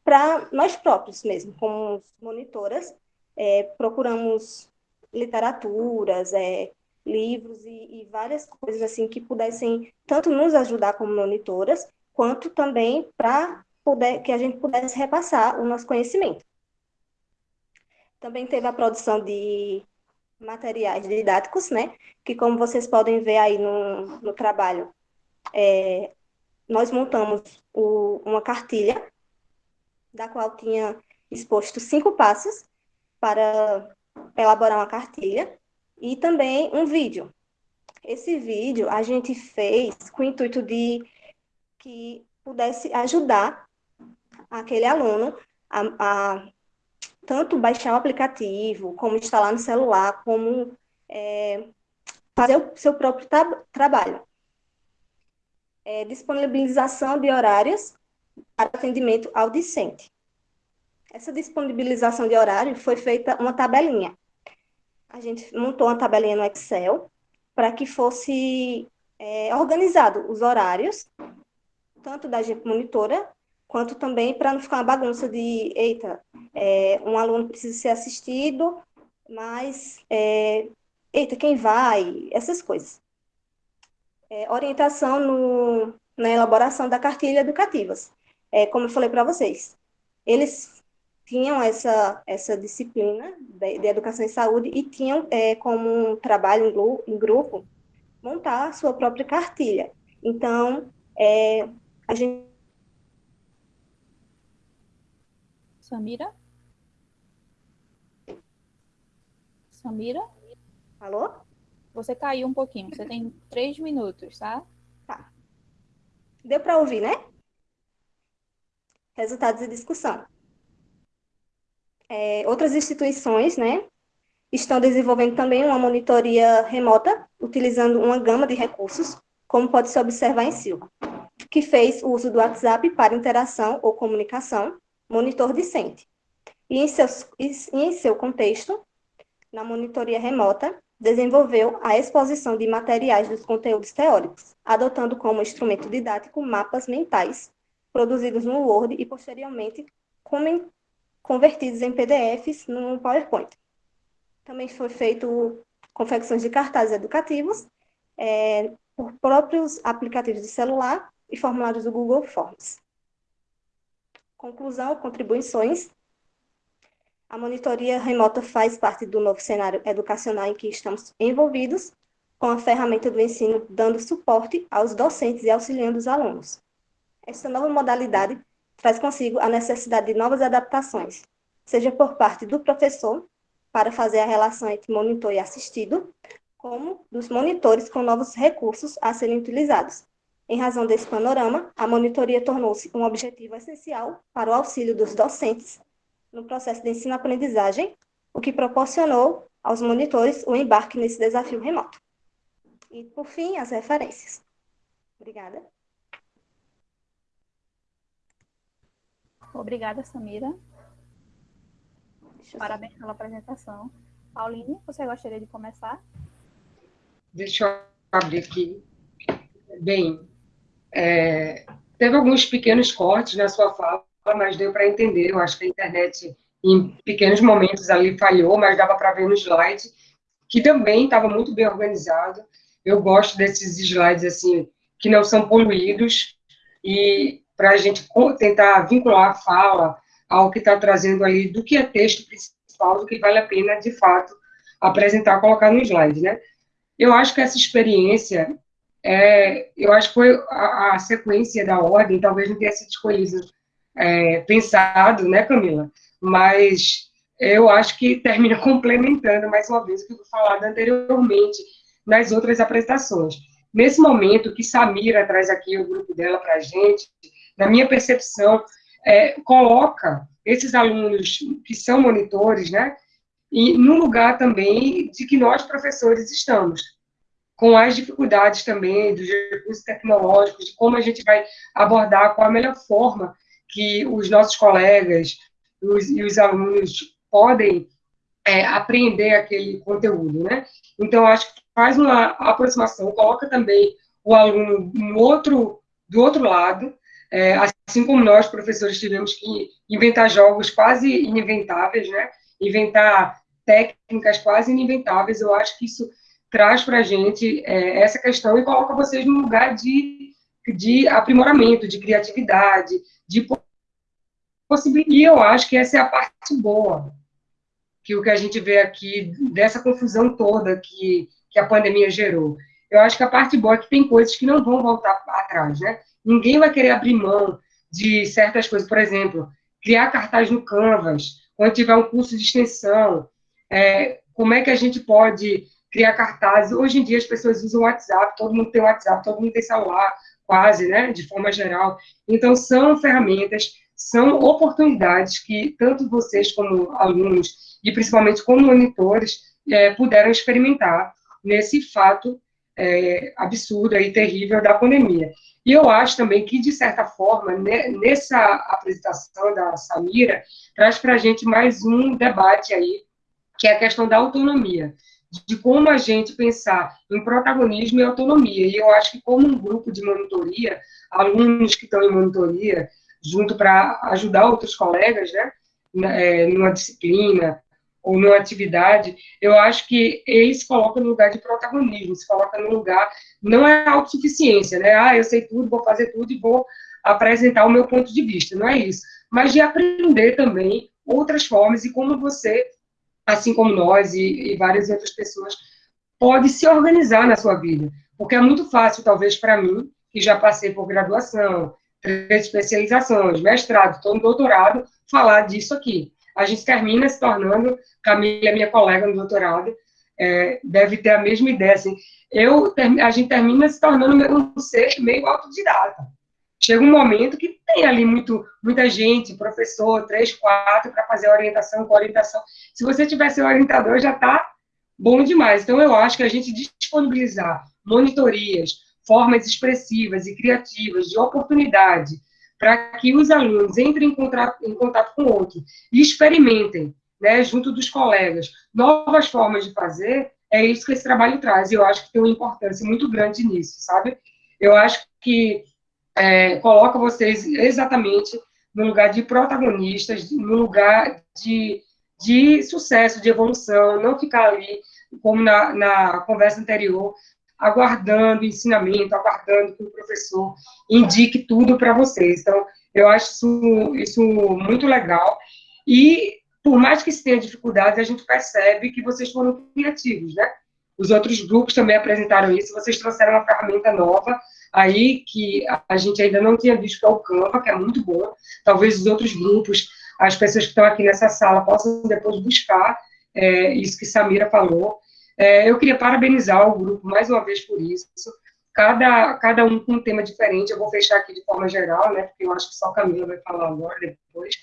para nós próprios mesmo, como monitoras, é, procuramos literaturas, é, livros e, e, várias coisas assim que pudessem tanto nos ajudar como monitoras, quanto também para que a gente pudesse repassar o nosso conhecimento. Também teve a produção de materiais didáticos, né? Que como vocês podem ver aí no, no trabalho, é, nós montamos o, uma cartilha, da qual tinha exposto cinco passos para elaborar uma cartilha, e também um vídeo. Esse vídeo a gente fez com o intuito de que pudesse ajudar aquele aluno a, a tanto baixar o aplicativo, como instalar no celular, como é, fazer o seu próprio tra trabalho. É, disponibilização de horários para atendimento ao discente. Essa disponibilização de horário foi feita uma tabelinha. A gente montou uma tabelinha no Excel para que fosse é, organizado os horários, tanto da gente monitora, quanto também para não ficar uma bagunça de, eita, é, um aluno precisa ser assistido, mas, é, eita, quem vai? Essas coisas. É, orientação no, na elaboração da cartilha educativas. É, como eu falei para vocês, eles tinham essa, essa disciplina de, de educação e saúde e tinham é, como um trabalho em, em grupo montar a sua própria cartilha. Então, é, a gente Samira? Samira? Alô? Você caiu um pouquinho. Você tem três minutos, tá? Tá. Deu para ouvir, né? Resultados de discussão. É, outras instituições, né, estão desenvolvendo também uma monitoria remota, utilizando uma gama de recursos, como pode se observar em Silva, que fez uso do WhatsApp para interação ou comunicação, monitor discente. E em, seus, e em seu contexto, na monitoria remota, desenvolveu a exposição de materiais dos conteúdos teóricos, adotando como instrumento didático mapas mentais, produzidos no Word e posteriormente convertidos em PDFs no PowerPoint. Também foi feito confecções de cartazes educativos é, por próprios aplicativos de celular e formulários do Google Forms. Conclusão, contribuições. A monitoria remota faz parte do novo cenário educacional em que estamos envolvidos, com a ferramenta do ensino dando suporte aos docentes e auxiliando os alunos. Essa nova modalidade traz consigo a necessidade de novas adaptações, seja por parte do professor, para fazer a relação entre monitor e assistido, como dos monitores com novos recursos a serem utilizados, em razão desse panorama, a monitoria tornou-se um objetivo essencial para o auxílio dos docentes no processo de ensino-aprendizagem, o que proporcionou aos monitores o embarque nesse desafio remoto. E, por fim, as referências. Obrigada. Obrigada, Samira. Parabéns pela apresentação. Pauline, você gostaria de começar? Deixa eu abrir aqui. Bem, é, teve alguns pequenos cortes na sua fala, mas deu para entender. Eu acho que a internet, em pequenos momentos ali, falhou, mas dava para ver no slide, que também estava muito bem organizado. Eu gosto desses slides, assim, que não são poluídos, e para a gente tentar vincular a fala ao que está trazendo ali, do que é texto principal, do que vale a pena, de fato, apresentar, colocar no slide, né? Eu acho que essa experiência é, eu acho que foi a, a, sequência da ordem, talvez não tenha sido escolhido, é, pensado, né, Camila? Mas eu acho que termina complementando, mais uma vez, o que eu falado anteriormente nas outras apresentações. Nesse momento que Samira traz aqui o grupo dela para a gente, na minha percepção, é, coloca esses alunos que são monitores, né, e no lugar também de que nós, professores, estamos com as dificuldades também dos recursos tecnológicos, de como a gente vai abordar, qual a melhor forma que os nossos colegas os, e os alunos podem é, aprender aquele conteúdo, né? Então, acho que faz uma aproximação, coloca também o aluno no outro, do outro lado, é, assim como nós, professores, tivemos que inventar jogos quase ininventáveis, né? Inventar técnicas quase ininventáveis, eu acho que isso traz para a gente é, essa questão e coloca vocês num lugar de, de aprimoramento, de criatividade, de possibilidade. E eu acho que essa é a parte boa, que o que a gente vê aqui, dessa confusão toda que, que a pandemia gerou. Eu acho que a parte boa é que tem coisas que não vão voltar atrás, né? Ninguém vai querer abrir mão de certas coisas. Por exemplo, criar cartaz no Canvas, quando tiver um curso de extensão, é, como é que a gente pode criar cartazes? Hoje em dia as pessoas usam WhatsApp, todo mundo tem WhatsApp, todo mundo tem celular, quase, né, de forma geral. Então, são ferramentas, são oportunidades que tanto vocês como alunos, e principalmente como monitores, é, puderam experimentar nesse fato é, absurdo e terrível da pandemia. E eu acho também que, de certa forma, nessa apresentação da Samira, traz para a gente mais um debate aí, que é a questão da autonomia, de como a gente pensar em protagonismo e autonomia. E eu acho que, como um grupo de monitoria, alunos que estão em monitoria, junto para ajudar outros colegas, né, é, numa disciplina, ou numa atividade, eu acho que ele se coloca no lugar de protagonismo, se coloca no lugar, não é autossuficiência, né? Ah, eu sei tudo, vou fazer tudo e vou apresentar o meu ponto de vista, não é isso. Mas de aprender também outras formas e como você, assim como nós e, e várias outras pessoas, pode se organizar na sua vida. Porque é muito fácil, talvez, para mim, que já passei por graduação, três especializações, mestrado, estou no doutorado, falar disso aqui a gente termina se tornando, Camila, minha colega no doutorado, é, deve ter a mesma ideia, assim, eu, a gente termina se tornando um ser meio autodidata. Chega um momento que tem ali muito, muita gente, professor, três, quatro, para fazer orientação com orientação. Se você tivesse orientador, já está bom demais. Então, eu acho que a gente disponibilizar monitorias, formas expressivas e criativas de oportunidade para que os alunos entrem em contato, em contato com outro e experimentem, né, junto dos colegas, novas formas de fazer, é isso que esse trabalho traz, e eu acho que tem uma importância muito grande nisso, sabe? Eu acho que é, coloca vocês exatamente no lugar de protagonistas, no lugar de, de sucesso, de evolução, não ficar ali, como na, na conversa anterior, aguardando ensinamento, aguardando que o professor indique tudo para vocês. Então, eu acho isso, isso muito legal. E, por mais que se tenha dificuldades, a gente percebe que vocês foram criativos, né? Os outros grupos também apresentaram isso, vocês trouxeram uma ferramenta nova aí que a gente ainda não tinha visto, que é o Canva, que é muito bom. Talvez os outros grupos, as pessoas que estão aqui nessa sala, possam depois buscar é, isso que Samira falou. É, eu queria parabenizar o grupo mais uma vez por isso. Cada, cada um com um tema diferente. Eu vou fechar aqui de forma geral, né? Porque eu acho que só a Camila vai falar agora, depois.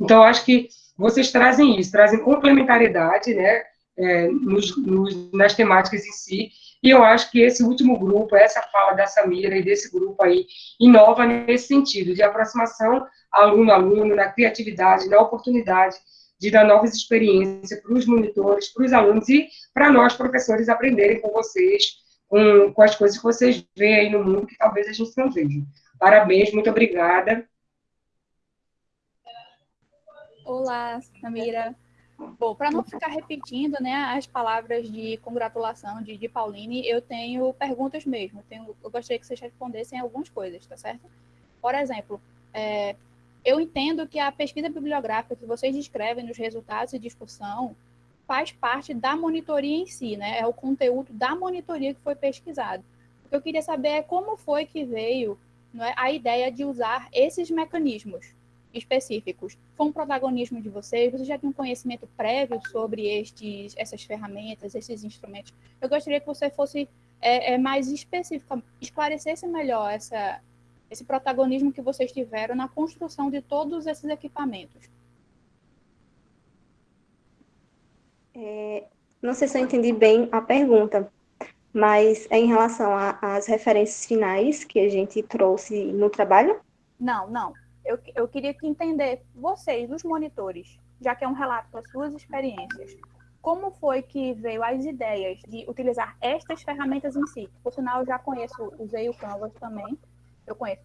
Então, eu acho que vocês trazem isso, trazem complementariedade, né? É, nos, nos, nas temáticas em si. E eu acho que esse último grupo, essa fala da Samira e desse grupo aí, inova nesse sentido, de aproximação aluno-aluno, na criatividade, na oportunidade de dar novas experiências para os monitores, para os alunos e para nós, professores, aprenderem com vocês, com, com as coisas que vocês veem aí no mundo que talvez a gente não veja. Parabéns, muito obrigada. Olá, Samira. Bom, para não ficar repetindo né, as palavras de congratulação de, de Pauline, eu tenho perguntas mesmo. Eu, tenho, eu gostaria que vocês respondessem algumas coisas, tá certo? Por exemplo, é, eu entendo que a pesquisa bibliográfica que vocês descrevem nos resultados de discussão faz parte da monitoria em si, né? É o conteúdo da monitoria que foi pesquisado. O que eu queria saber é como foi que veio é, a ideia de usar esses mecanismos específicos. Foi um protagonismo de vocês? Vocês já tinham um conhecimento prévio sobre estes, essas ferramentas, esses instrumentos? Eu gostaria que você fosse é, é mais específica, esclarecesse melhor essa, esse protagonismo que vocês tiveram na construção de todos esses equipamentos. É, não sei se eu entendi bem a pergunta, mas é em relação às referências finais que a gente trouxe no trabalho? Não, não. Eu, eu queria que entender, vocês, os monitores, já que é um relato das suas experiências, como foi que veio as ideias de utilizar estas ferramentas em si? Por sinal, eu já conheço, usei o Canvas também, eu conheço.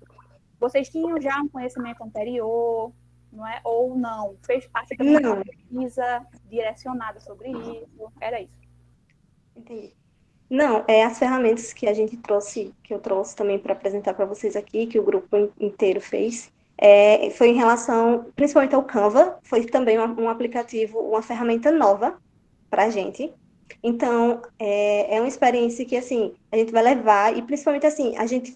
Vocês tinham já um conhecimento anterior, não é? Ou não? Fez parte da uma pesquisa direcionada sobre isso? Era isso? Entendi. Não, é as ferramentas que a gente trouxe, que eu trouxe também para apresentar para vocês aqui, que o grupo inteiro fez, é, foi em relação, principalmente ao Canva, foi também um, um aplicativo, uma ferramenta nova para a gente. Então, é, é uma experiência que, assim, a gente vai levar, e principalmente, assim, a gente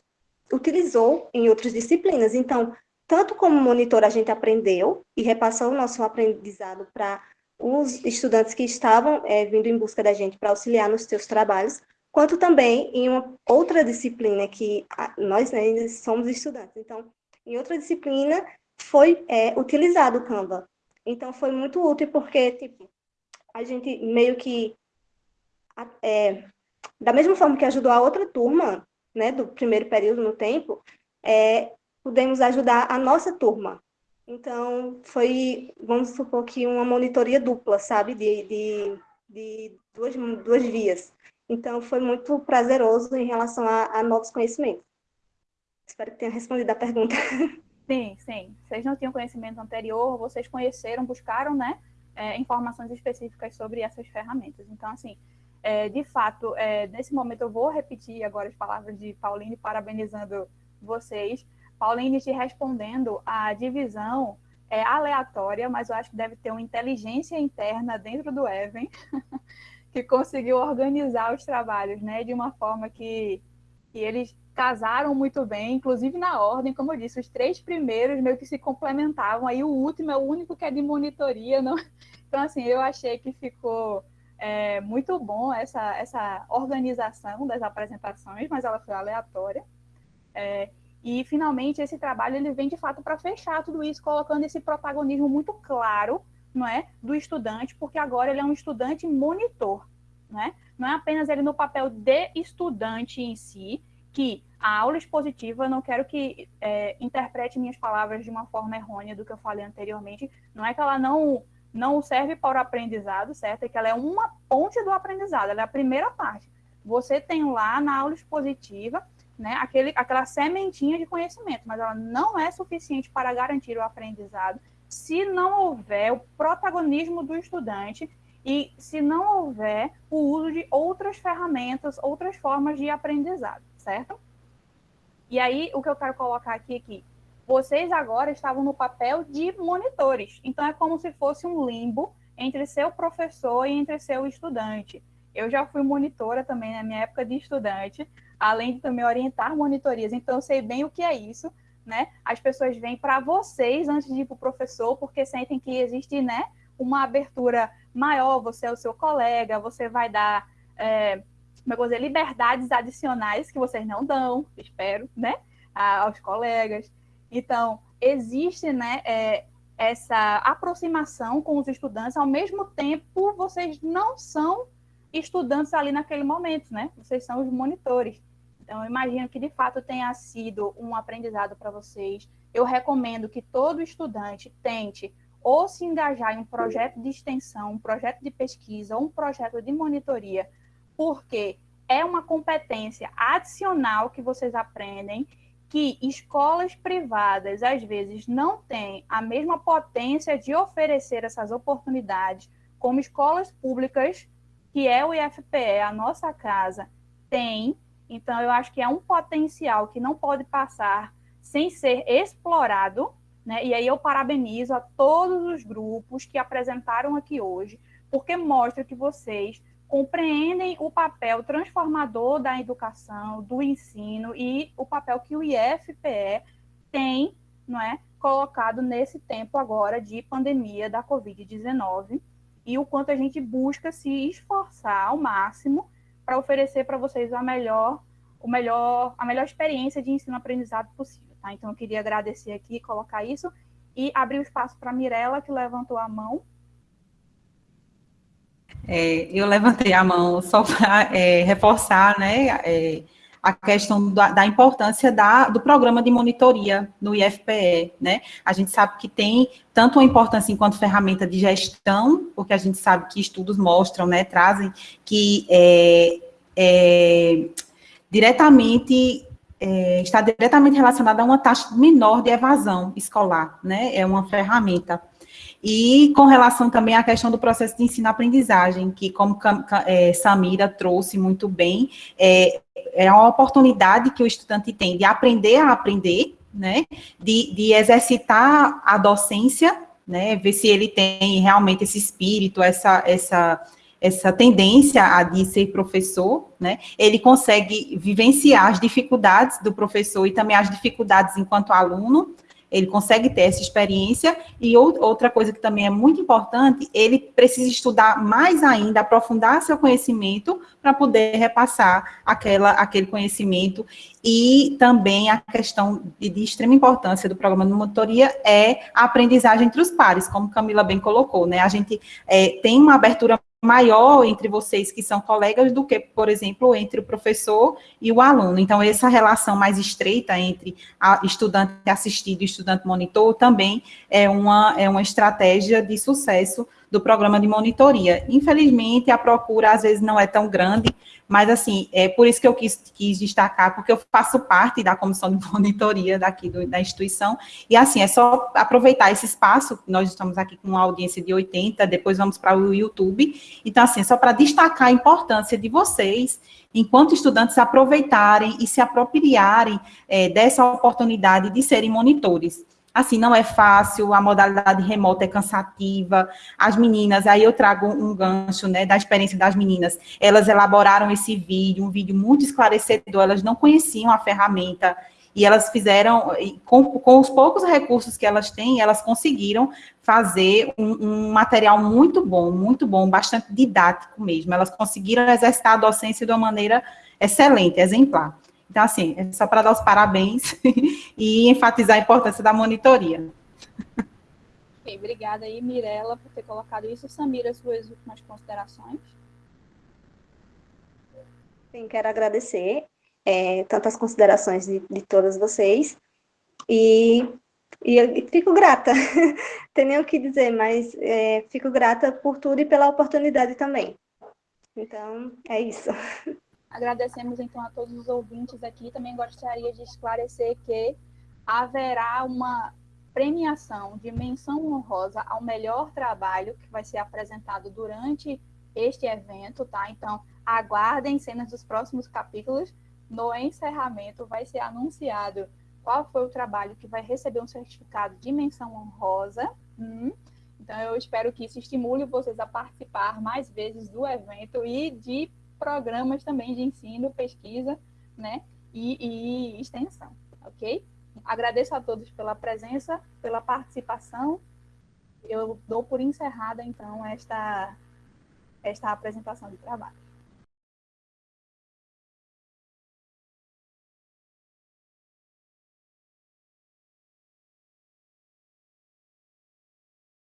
utilizou em outras disciplinas. Então, tanto como monitor, a gente aprendeu e repassou o nosso aprendizado para os estudantes que estavam é, vindo em busca da gente para auxiliar nos seus trabalhos, quanto também em uma outra disciplina que nós né, somos estudantes. Então, em outra disciplina foi é, utilizado o Canva. Então, foi muito útil porque, tipo, a gente meio que, é, da mesma forma que ajudou a outra turma, né, do primeiro período no tempo, é, pudemos ajudar a nossa turma. Então, foi, vamos supor que uma monitoria dupla, sabe, de, de, de duas, duas vias. Então, foi muito prazeroso em relação a, a novos conhecimentos. Espero que tenha respondido a pergunta. Sim, sim. Vocês não tinham conhecimento anterior, vocês conheceram, buscaram, né, é, informações específicas sobre essas ferramentas. Então, assim, é, de fato, é, nesse momento eu vou repetir agora as palavras de Pauline, parabenizando vocês. Pauline te respondendo, a divisão é aleatória, mas eu acho que deve ter uma inteligência interna dentro do Even que conseguiu organizar os trabalhos, né, de uma forma que, que eles casaram muito bem, inclusive na ordem, como eu disse, os três primeiros meio que se complementavam, aí o último é o único que é de monitoria, não? Então, assim, eu achei que ficou é muito bom essa, essa organização das apresentações, mas ela foi aleatória. É, e, finalmente, esse trabalho ele vem, de fato, para fechar tudo isso, colocando esse protagonismo muito claro não é, do estudante, porque agora ele é um estudante monitor. Né? Não é apenas ele no papel de estudante em si, que a aula expositiva, não quero que é, interprete minhas palavras de uma forma errônea do que eu falei anteriormente, não é que ela não não serve para o aprendizado, certo? É que ela é uma ponte do aprendizado, ela é a primeira parte. Você tem lá na aula expositiva, né, aquele, aquela sementinha de conhecimento, mas ela não é suficiente para garantir o aprendizado se não houver o protagonismo do estudante e se não houver o uso de outras ferramentas, outras formas de aprendizado, certo? E aí, o que eu quero colocar aqui é que vocês agora estavam no papel de monitores. Então, é como se fosse um limbo entre seu professor e entre seu estudante. Eu já fui monitora também na minha época de estudante, além de também orientar monitorias. Então, eu sei bem o que é isso, né? As pessoas vêm para vocês antes de ir para o professor, porque sentem que existe, né, uma abertura maior. Você é o seu colega, você vai dar, é, como é eu liberdades adicionais que vocês não dão, espero, né, aos colegas. Então, existe né, é, essa aproximação com os estudantes, ao mesmo tempo vocês não são estudantes ali naquele momento, né? Vocês são os monitores. Então, eu imagino que de fato tenha sido um aprendizado para vocês. Eu recomendo que todo estudante tente ou se engajar em um projeto de extensão, um projeto de pesquisa, ou um projeto de monitoria, porque é uma competência adicional que vocês aprendem que escolas privadas, às vezes, não têm a mesma potência de oferecer essas oportunidades como escolas públicas, que é o IFPE, a nossa casa, tem. Então, eu acho que é um potencial que não pode passar sem ser explorado, né? E aí eu parabenizo a todos os grupos que apresentaram aqui hoje, porque mostra que vocês compreendem o papel transformador da educação, do ensino e o papel que o IFPE tem, não é, colocado nesse tempo agora de pandemia da Covid-19 e o quanto a gente busca se esforçar ao máximo para oferecer para vocês a melhor, o melhor, a melhor experiência de ensino-aprendizado possível. Tá? Então, eu queria agradecer aqui, colocar isso e abrir o espaço para a Mirella, que levantou a mão. É, eu levantei a mão só para é, reforçar né, é, a questão da, da importância da, do programa de monitoria no IFPE, né? A gente sabe que tem tanto a importância enquanto ferramenta de gestão, porque a gente sabe que estudos mostram, né, trazem que é, é, diretamente é, está diretamente relacionada a uma taxa menor de evasão escolar, né? É uma ferramenta. E com relação também à questão do processo de ensino-aprendizagem, que como é, Samira trouxe muito bem, é, é uma oportunidade que o estudante tem de aprender a aprender, né, de, de exercitar a docência, né, ver se ele tem realmente esse espírito, essa, essa, essa tendência a de ser professor, né, ele consegue vivenciar as dificuldades do professor e também as dificuldades enquanto aluno, ele consegue ter essa experiência, e outra coisa que também é muito importante, ele precisa estudar mais ainda, aprofundar seu conhecimento, para poder repassar aquela, aquele conhecimento, e também a questão de, de, extrema importância do programa de monitoria é a aprendizagem entre os pares, como Camila bem colocou, né, a gente é, tem uma abertura maior entre vocês que são colegas do que, por exemplo, entre o professor e o aluno. Então, essa relação mais estreita entre estudante assistido e estudante monitor também é uma, é uma estratégia de sucesso do programa de monitoria. Infelizmente, a procura às vezes não é tão grande, mas assim, é por isso que eu quis, quis destacar, porque eu faço parte da comissão de monitoria daqui do, da instituição, e assim, é só aproveitar esse espaço, nós estamos aqui com uma audiência de 80, depois vamos para o YouTube, então assim, só para destacar a importância de vocês, enquanto estudantes, aproveitarem e se apropriarem é, dessa oportunidade de serem monitores. Assim, não é fácil, a modalidade remota é cansativa, as meninas, aí eu trago um gancho, né, da experiência das meninas, elas elaboraram esse vídeo, um vídeo muito esclarecedor, elas não conheciam a ferramenta, e elas fizeram, com, com os poucos recursos que elas têm, elas conseguiram fazer um, um, material muito bom, muito bom, bastante didático mesmo, elas conseguiram exercitar a docência de uma maneira excelente, exemplar. Então, assim, é só para dar os parabéns e enfatizar a importância da monitoria. Okay, obrigada aí, Mirella, por ter colocado isso. Samira, suas últimas considerações. Sim, quero agradecer é, tantas considerações de, de todas vocês e, e fico grata, tem nem o que dizer, mas é, fico grata por tudo e pela oportunidade também. Então, é isso. Agradecemos então a todos os ouvintes aqui. Também gostaria de esclarecer que haverá uma premiação de menção honrosa ao melhor trabalho que vai ser apresentado durante este evento, tá? Então, aguardem cenas dos próximos capítulos. No encerramento vai ser anunciado qual foi o trabalho que vai receber um certificado de menção honrosa. Hum. Então, eu espero que isso estimule vocês a participar mais vezes do evento e de programas também de ensino, pesquisa, né, e, e extensão, ok? Agradeço a todos pela presença, pela participação. Eu dou por encerrada, então, esta, esta apresentação de trabalho.